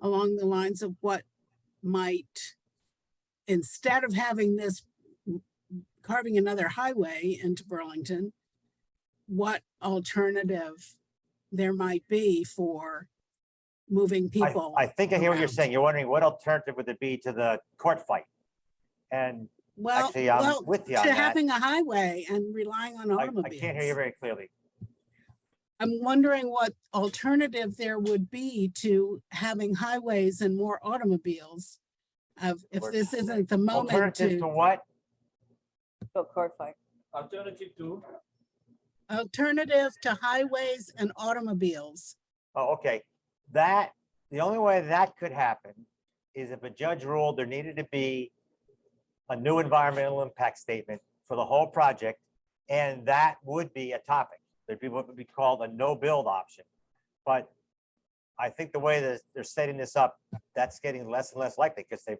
Speaker 5: along the lines of what might, instead of having this carving another highway into Burlington, what alternative there might be for moving people?
Speaker 2: I think I hear what you're saying. You're wondering what alternative would it be to the court fight? And
Speaker 5: Well,
Speaker 2: actually, I'm
Speaker 5: well,
Speaker 2: with you on
Speaker 5: to
Speaker 2: that.
Speaker 5: having a highway and relying on
Speaker 2: I, I can't hear you very clearly.
Speaker 5: I'm wondering what alternative there would be to having highways and more automobiles. Of, if this isn't the moment
Speaker 2: Alternative to
Speaker 5: to,
Speaker 2: what?
Speaker 1: Oh, Go court fight.
Speaker 3: Alternative to,
Speaker 5: alternative to highways and automobiles.
Speaker 2: Oh, okay. That, the only way that could happen is if a judge ruled there needed to be a new environmental impact statement for the whole project, and that would be a topic. There'd be what would be called a no-build option. But I think the way that they're setting this up, that's getting less and less likely, because they,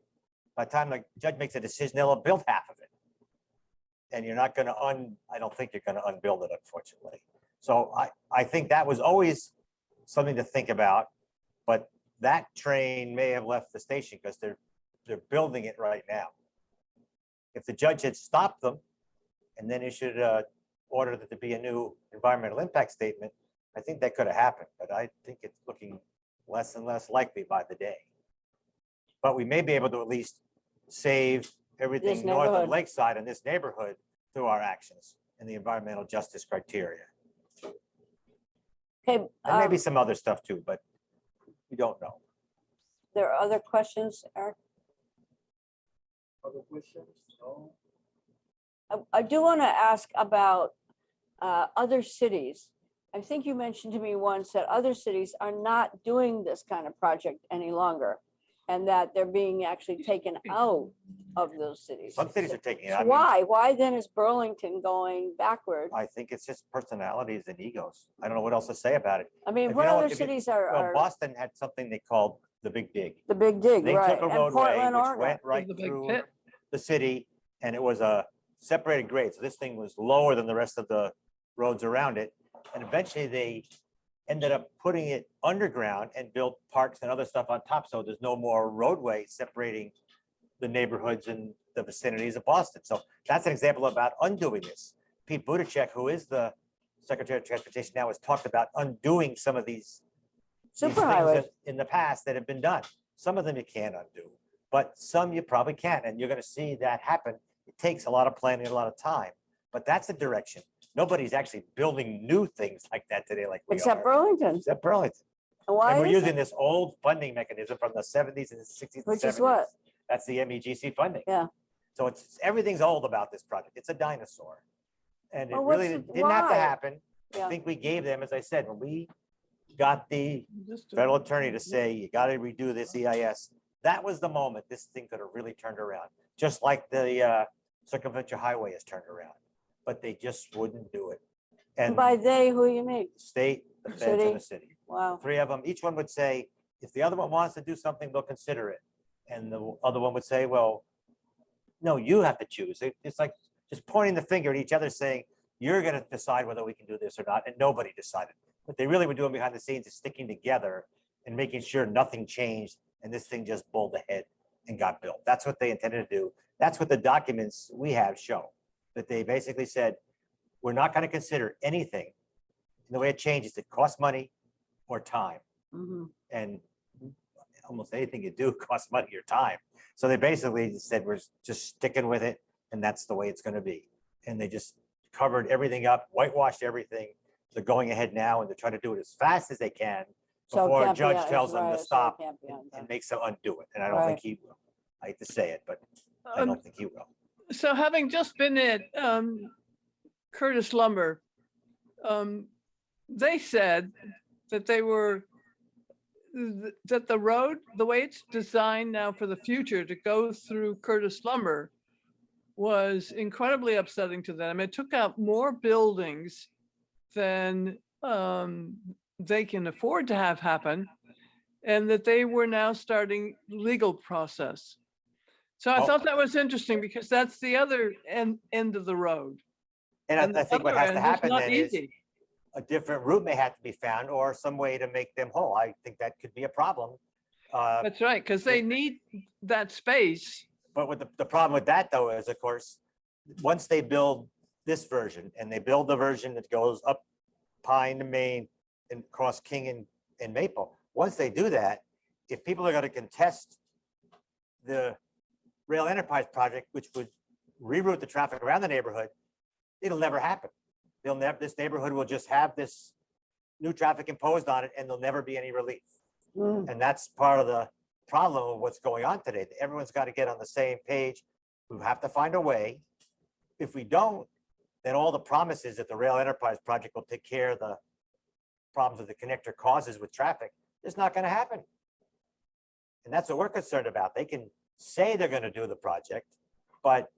Speaker 2: by the time the judge makes a decision, they'll have built half of it. And you're not gonna un, I don't think you're gonna unbuild it, unfortunately. So I, I think that was always something to think about. But that train may have left the station because they're, they're building it right now. If the judge had stopped them and then issued a order that there be a new environmental impact statement, I think that could have happened, but I think it's looking less and less likely by the day. But we may be able to at least save everything north of. Lakeside in this neighborhood through our actions and the environmental justice criteria.
Speaker 1: Okay,
Speaker 2: And maybe
Speaker 1: um,
Speaker 2: some other stuff too, but We don't know.
Speaker 1: There are other questions, Eric?
Speaker 3: Other questions? No?
Speaker 1: I, I do want to ask about uh, other cities. I think you mentioned to me once that other cities are not doing this kind of project any longer. And that they're being actually taken out of those cities.
Speaker 2: Some cities are taking it.
Speaker 1: So
Speaker 2: I mean,
Speaker 1: Why? Why then is Burlington going backward?
Speaker 2: I think it's just personalities and egos. I don't know what else to say about it.
Speaker 1: I mean,
Speaker 2: if
Speaker 1: what
Speaker 2: you know,
Speaker 1: other
Speaker 2: if you-
Speaker 1: cities are,
Speaker 2: Well,
Speaker 1: are
Speaker 2: Boston had something they called the Big Dig.
Speaker 1: the big dig,
Speaker 2: They
Speaker 1: right?
Speaker 2: took a
Speaker 1: And
Speaker 2: roadway
Speaker 1: Portland,
Speaker 2: which
Speaker 1: Oregon.
Speaker 2: went right
Speaker 4: the big
Speaker 2: through
Speaker 4: pit.
Speaker 2: the city and it was a separated grade. So this thing was lower than the rest of the roads around it. And eventually they ended up putting it underground and built parks and other stuff on top. So there's no more roadway separating the neighborhoods and the vicinities of Boston. So that's an example about undoing this. Pete Buttigieg, who is the Secretary of Transportation now, has talked about undoing some of these these things In the past that have been done. Some of them you can't undo, but some you probably can, and you're gonna see that happen. It takes a lot of planning, a lot of time, but that's the direction. Nobody's actually building new things like that today like we
Speaker 1: Except
Speaker 2: are.
Speaker 1: Burlington.
Speaker 2: Except Burlington.
Speaker 1: And Why
Speaker 2: And we're
Speaker 1: is
Speaker 2: using
Speaker 1: it?
Speaker 2: this old funding mechanism from the seventies and sixties and
Speaker 1: Which is
Speaker 2: seventies.
Speaker 1: what?
Speaker 2: That's the MEGC funding.
Speaker 1: Yeah.
Speaker 2: So it's, everything's old about this project. It's a dinosaur. And it
Speaker 1: Well, what's
Speaker 2: really
Speaker 1: the-
Speaker 2: didn't have to
Speaker 1: why?
Speaker 2: happen.
Speaker 1: Yeah.
Speaker 2: I think we gave them, as I said, when we got the federal attorney to say, you gotta redo this EIS. That was the moment this thing could have really turned around, just like the uh, circumferential highway has turned around. But they just wouldn't do it.
Speaker 1: And by they, who you mean?
Speaker 2: state, the feds
Speaker 1: City.
Speaker 2: and the city,
Speaker 1: Wow.
Speaker 2: three of them, each one would say, if the other one wants to do something, they'll consider it. And the other one would say, well, no, you have to choose. It- It's like just pointing the finger at each other saying, you're gonna decide whether we can do this or not, and nobody decided. What they really were doing behind the scenes is sticking together and making sure nothing changed and this thing just bowled ahead and got built. That's what they intended to do. That's what the documents we have show. That they basically said, we're not gonna consider anything. And the way it changes, it costs money or time
Speaker 1: Mhm.
Speaker 2: and almost anything you do costs money or time. So they basically said, we're just sticking with it and that's the way it's gonna be. And they just covered everything up, whitewashed everything. They're going ahead now and they're trying to do it as fast as they can
Speaker 1: So
Speaker 2: before a
Speaker 1: can't be
Speaker 2: judge
Speaker 1: un-
Speaker 2: tells them
Speaker 1: right,
Speaker 2: to stop
Speaker 1: can't
Speaker 2: and-
Speaker 1: undone.
Speaker 2: and makes them undo it. And I don't
Speaker 1: Right.
Speaker 2: think he will. I hate to say it, but I
Speaker 7: Um,
Speaker 2: don't think he will.
Speaker 7: So having just been at um, Curtis Lumber, um, they said that they were, th- that the road, the way it's designed now for the future to go through Curtis Lumber was incredibly upsetting to them. It took out more buildings than um, they can afford to have happen. And that they were now starting legal process. So I thought that was interesting because that's the other end, end of the road.
Speaker 2: And
Speaker 7: And
Speaker 2: I- I
Speaker 7: the
Speaker 2: think what
Speaker 7: other
Speaker 2: has to
Speaker 7: is
Speaker 2: happen
Speaker 7: not
Speaker 2: then is
Speaker 7: easy.
Speaker 2: a different route may have to be found or some way to make them whole. I think that could be a problem. Uh,
Speaker 7: That's right, because they need that space.
Speaker 2: But with the, the problem with that though is, of course, once they build this version and they build the version that goes up Pine to Main and across King and, and Maple, once they do that, if people are gonna contest the rail enterprise project, which would reroute the traffic around the neighborhood, it'll never happen. They'll never, this neighborhood will just have this new traffic imposed on it and there'll never be any relief.
Speaker 1: Mm.
Speaker 2: And that's part of the problem of what's going on today. Everyone's got to get on the same page. We have to find a way. If we don't, then all the promises that the rail enterprise project will take care of the problems that the connector causes with traffic, is not going to happen. And that's what we're concerned about. They can say they're going to do the project, but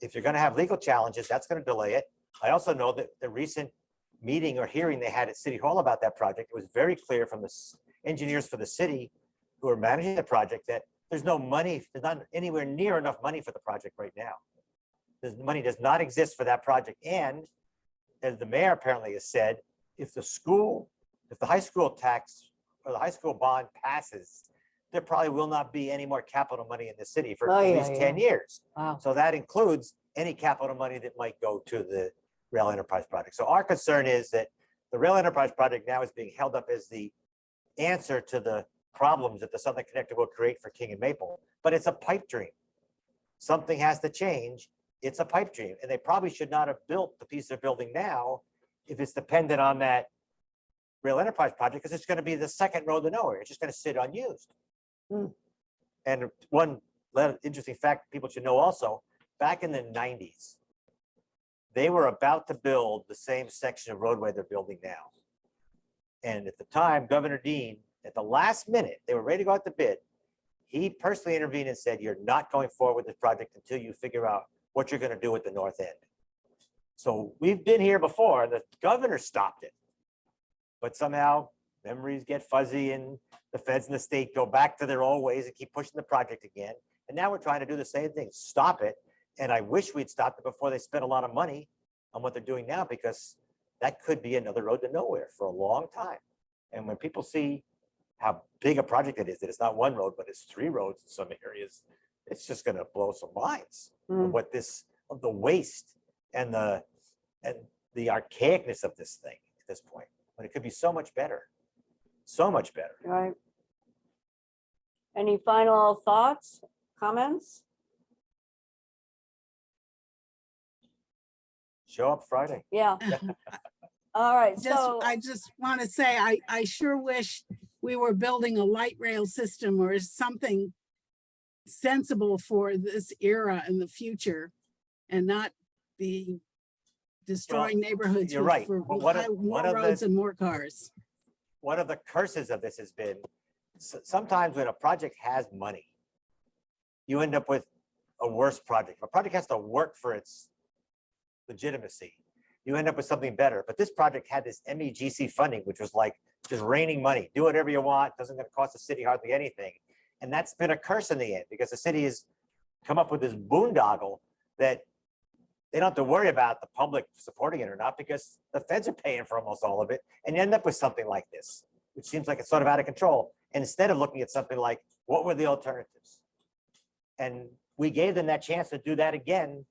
Speaker 2: if you're going to have legal challenges, that's going to delay it. I also know that the recent meeting or hearing they had at City Hall about that project, it was very clear from the engineers for the city who are managing the project that there's no money, there's not anywhere near enough money for the project right now. The money does not exist for that project. And as the mayor apparently has said, if the school, if the high school tax or the high school bond passes, there probably will not be any more capital money in the city for
Speaker 1: Oh,
Speaker 2: at
Speaker 1: yeah,
Speaker 2: least 10 years.
Speaker 1: Wow.
Speaker 2: So that includes any capital money that might go to the rail enterprise project. So our concern is that the rail enterprise project now is being held up as the answer to the problems that the Southern Connector will create for King and Maple, but it's a pipe dream. Something has to change. It's a pipe dream, and they probably should not have built the piece they're building now if it's dependent on that rail enterprise project because it's going to be the second road to nowhere. It's just going to sit unused.
Speaker 1: Hmm.
Speaker 2: And one interesting fact people should know also, back in the nineties, they were about to build the same section of roadway they're building now. And at the time, Governor Dean, at the last minute, they were ready to go out to bid. He personally intervened and said, you're not going forward with this project until you figure out what you're going to do with the north end. So we've been here before, the governor stopped it. But somehow memories get fuzzy and the feds and the state go back to their old ways and keep pushing the project again. And now we're trying to do the same thing, stop it. And I wish we'd stopped it before they spent a lot of money on what they're doing now, because that could be another road to nowhere for a long time. And when people see how big a project it is, that it's not one road, but it's three roads in some areas, it's just gonna blow some minds of
Speaker 1: Mm.
Speaker 2: what this, of the waste and the, and the archaicness of this thing at this point, but it could be so much better. So much better.
Speaker 1: Right. Any final thoughts, comments?
Speaker 2: Show up Friday.
Speaker 1: Yeah. All right,
Speaker 5: Just,
Speaker 1: so,
Speaker 5: I just want to say, I, I sure wish we were building a light rail system or something sensible for this era in the future and not be destroying neighborhoods.
Speaker 2: you're
Speaker 5: with-
Speaker 2: right,
Speaker 5: for
Speaker 2: but one of-
Speaker 5: high- More
Speaker 2: one of the-
Speaker 5: roads and more cars.
Speaker 2: One of the curses of this has been, sometimes when a project has money, you end up with a worse project. If A project has to work for its legitimacy. You end up with something better, but this project had this MEGC funding, which was like just raining money, do whatever you want, doesn't gonna cost the city hardly anything. And that's been a curse in the end, because the city has come up with this boondoggle that they don't have to worry about the public supporting it or not, because the feds are paying for almost all of it, and you end up with something like this, which seems like it's sort of out of control. And instead of looking at something like, what were the alternatives? And we gave them that chance to do that again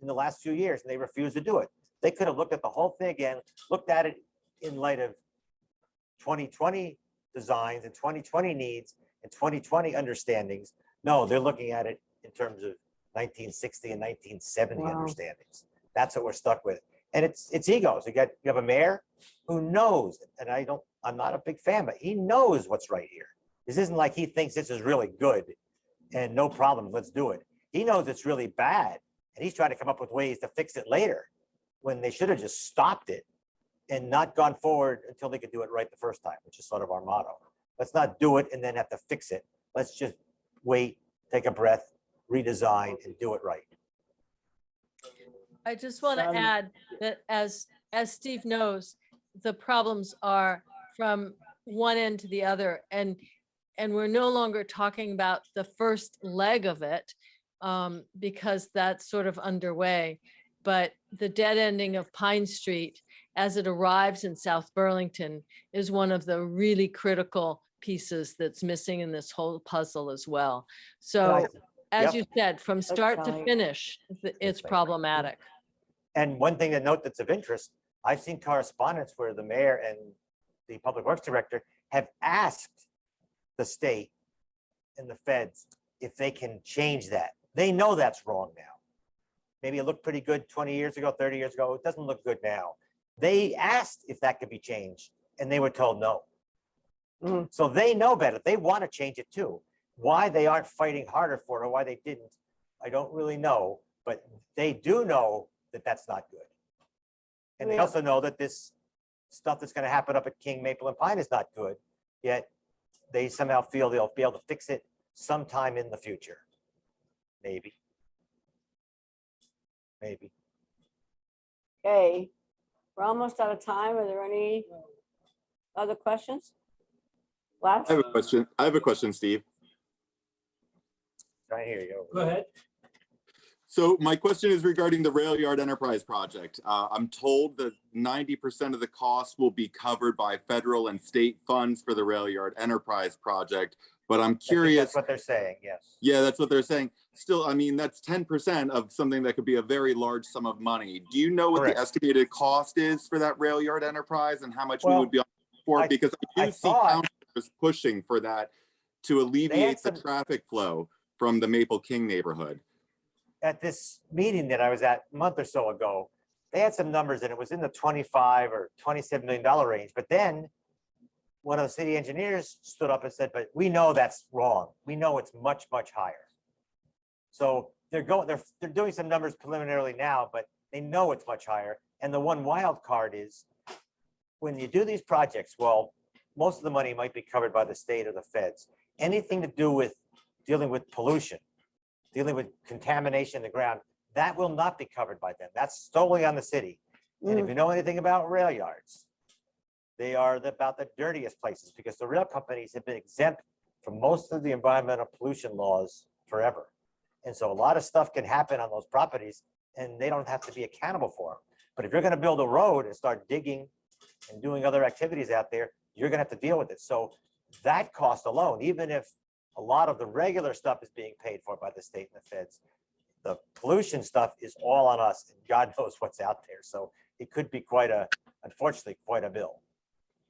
Speaker 2: in the last few years, and they refused to do it. They could have looked at the whole thing again, looked at it in light of 2020 designs and 2020 needs and 2020 understandings. No, they're looking at it in terms of 1960 and 1970
Speaker 1: Wow.
Speaker 2: understandings. That's what we're stuck with. And it's, it's egos. You got, you have a mayor who knows, and I don't, I'm not a big fan, but he knows what's right here. This isn't like he thinks this is really good and no problem, let's do it. He knows it's really bad and he's trying to come up with ways to fix it later when they should have just stopped it and not gone forward until they could do it right the first time, which is sort of our motto. Let's not do it and then have to fix it. Let's just wait, take a breath, redesign and do it right.
Speaker 4: I just want to
Speaker 1: Um,
Speaker 4: add that as, as Steve knows, the problems are from one end to the other and, and we're no longer talking about the first leg of it um, because that's sort of underway. But the dead ending of Pine Street as it arrives in South Burlington is one of the really critical pieces that's missing in this whole puzzle as well. So
Speaker 2: Right.
Speaker 4: As
Speaker 2: Yep.
Speaker 4: you said, from start to finish, th- it's problematic.
Speaker 2: And one thing to note that's of interest, I've seen correspondence where the mayor and the public works director have asked the state and the feds if they can change that. They know that's wrong now. Maybe it looked pretty good 20 years ago, 30 years ago. It doesn't look good now. They asked if that could be changed and they were told no.
Speaker 1: Mhm.
Speaker 2: So they know better. They want to change it too. Why they aren't fighting harder for it or why they didn't, I don't really know, but they do know that that's not good. And they also know that this stuff that's gonna happen up at King Maple and Pine is not good, yet they somehow feel they'll be able to fix it sometime in the future. Maybe. Maybe.
Speaker 1: okay, we're almost out of time. Are there any other questions? Last,
Speaker 8: I have a question. I have a question, Steve.
Speaker 2: Right hear you
Speaker 3: Go
Speaker 2: go.
Speaker 3: ahead.
Speaker 8: So my question is regarding the Rail Yard Enterprise Project. Uh, I'm told that ninety percent of the cost will be covered by federal and state funds for the Rail Yard Enterprise Project. But I'm curious,
Speaker 2: That's what they're saying, yes.
Speaker 8: yeah, that's what they're saying. Still, I mean, that's ten percent of something that could be a very large sum of money. Do you know what
Speaker 2: Correct.
Speaker 8: the estimated cost is for that Rail Yard Enterprise and how much we would be on for? Because I
Speaker 2: I
Speaker 8: do see
Speaker 2: thought-
Speaker 8: pushing for that to alleviate the
Speaker 2: some-
Speaker 8: traffic flow from the Maple King neighborhood.
Speaker 2: At this meeting that I was at a month or so ago, they had some numbers and it was in the twenty-five or twenty-seven million dollar range, but then one of the city engineers stood up and said, but we know that's wrong. We know it's much, much higher. So they're going, they're, they're doing some numbers preliminarily now, but they know it's much higher. And the one wild card is when you do these projects, well, most of the money might be covered by the state or the feds. Anything to do with dealing with pollution, dealing with contamination in the ground, that will not be covered by them. That's solely on the city. And if mm. you know anything about rail yards, they are the- about the dirtiest places because the rail companies have been exempt from most of the environmental pollution laws forever. And so a lot of stuff can happen on those properties and they don't have to be accountable for them. But if you're gonna build a road and start digging and doing other activities out there, you're gonna have to deal with it. So that cost alone, even if a lot of the regular stuff is being paid for by the state and the feds, the pollution stuff is all on us and God knows what's out there. So it could be quite a, unfortunately, quite a bill.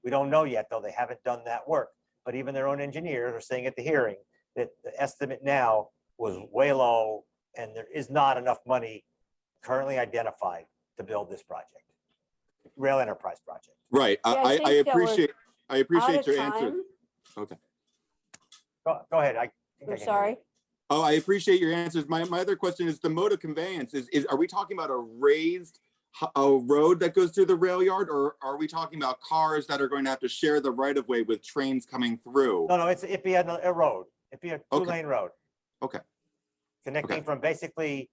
Speaker 2: We don't know yet, though. They haven't done that work. But even their own engineers are saying at the hearing that the estimate now was way low and there is not enough money currently identified to build this project. Rail Enterprise Project.
Speaker 8: Right. I,
Speaker 1: Yeah, I
Speaker 8: I, I
Speaker 1: think that we're
Speaker 8: appreciate, I appreciate
Speaker 1: of
Speaker 8: your answer.
Speaker 1: time.
Speaker 2: Go, go ahead. I. think I
Speaker 1: I'm
Speaker 2: can
Speaker 1: sorry.
Speaker 8: Oh, I appreciate your answers. My, my other question is the mode of conveyance is, is, are we talking about a raised h- a road that goes through the rail yard or are we talking about cars that are going to have to share the right of way with trains coming through?
Speaker 2: No, no, it's, it'd be a, a road. It'd be a
Speaker 8: Okay.
Speaker 2: two-lane road.
Speaker 8: Okay.
Speaker 2: Connecting from basically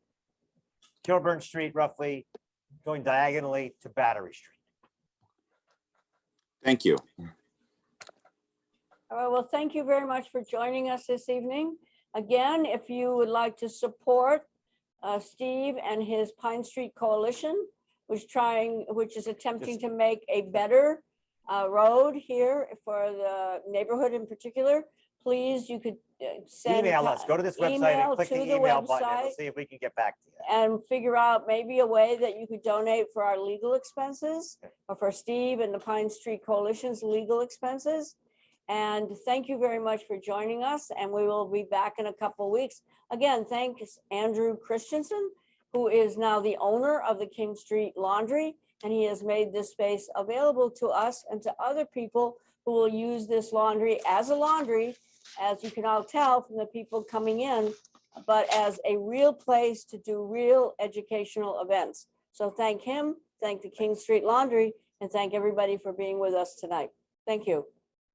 Speaker 2: Kilburn Street roughly, going diagonally to Battery Street.
Speaker 8: Thank you.
Speaker 1: All right, well, thank you very much for joining us this evening. Again, if you would like to support uh, Steve and his Pine Street Coalition, which trying, which is attempting to make a better uh, road here for the neighborhood in particular, please, you could uh, send.
Speaker 2: Email us, go to this website and click the
Speaker 1: the
Speaker 2: email button and we'll see if we can get back to you.
Speaker 1: and figure out maybe a way that you could donate for our legal expenses or for Steve and the Pine Street Coalition's legal expenses. And thank you very much for joining us and we will be back in a couple weeks. Again, thanks Andrew Christensen, who is now the owner of the King Street Laundry. And he has made this space available to us and to other people who will use this laundry as a laundry, as you can all tell from the people coming in, but as a real place to do real educational events. So thank him, thank the King Street Laundry, and thank everybody for being with us tonight. Thank you.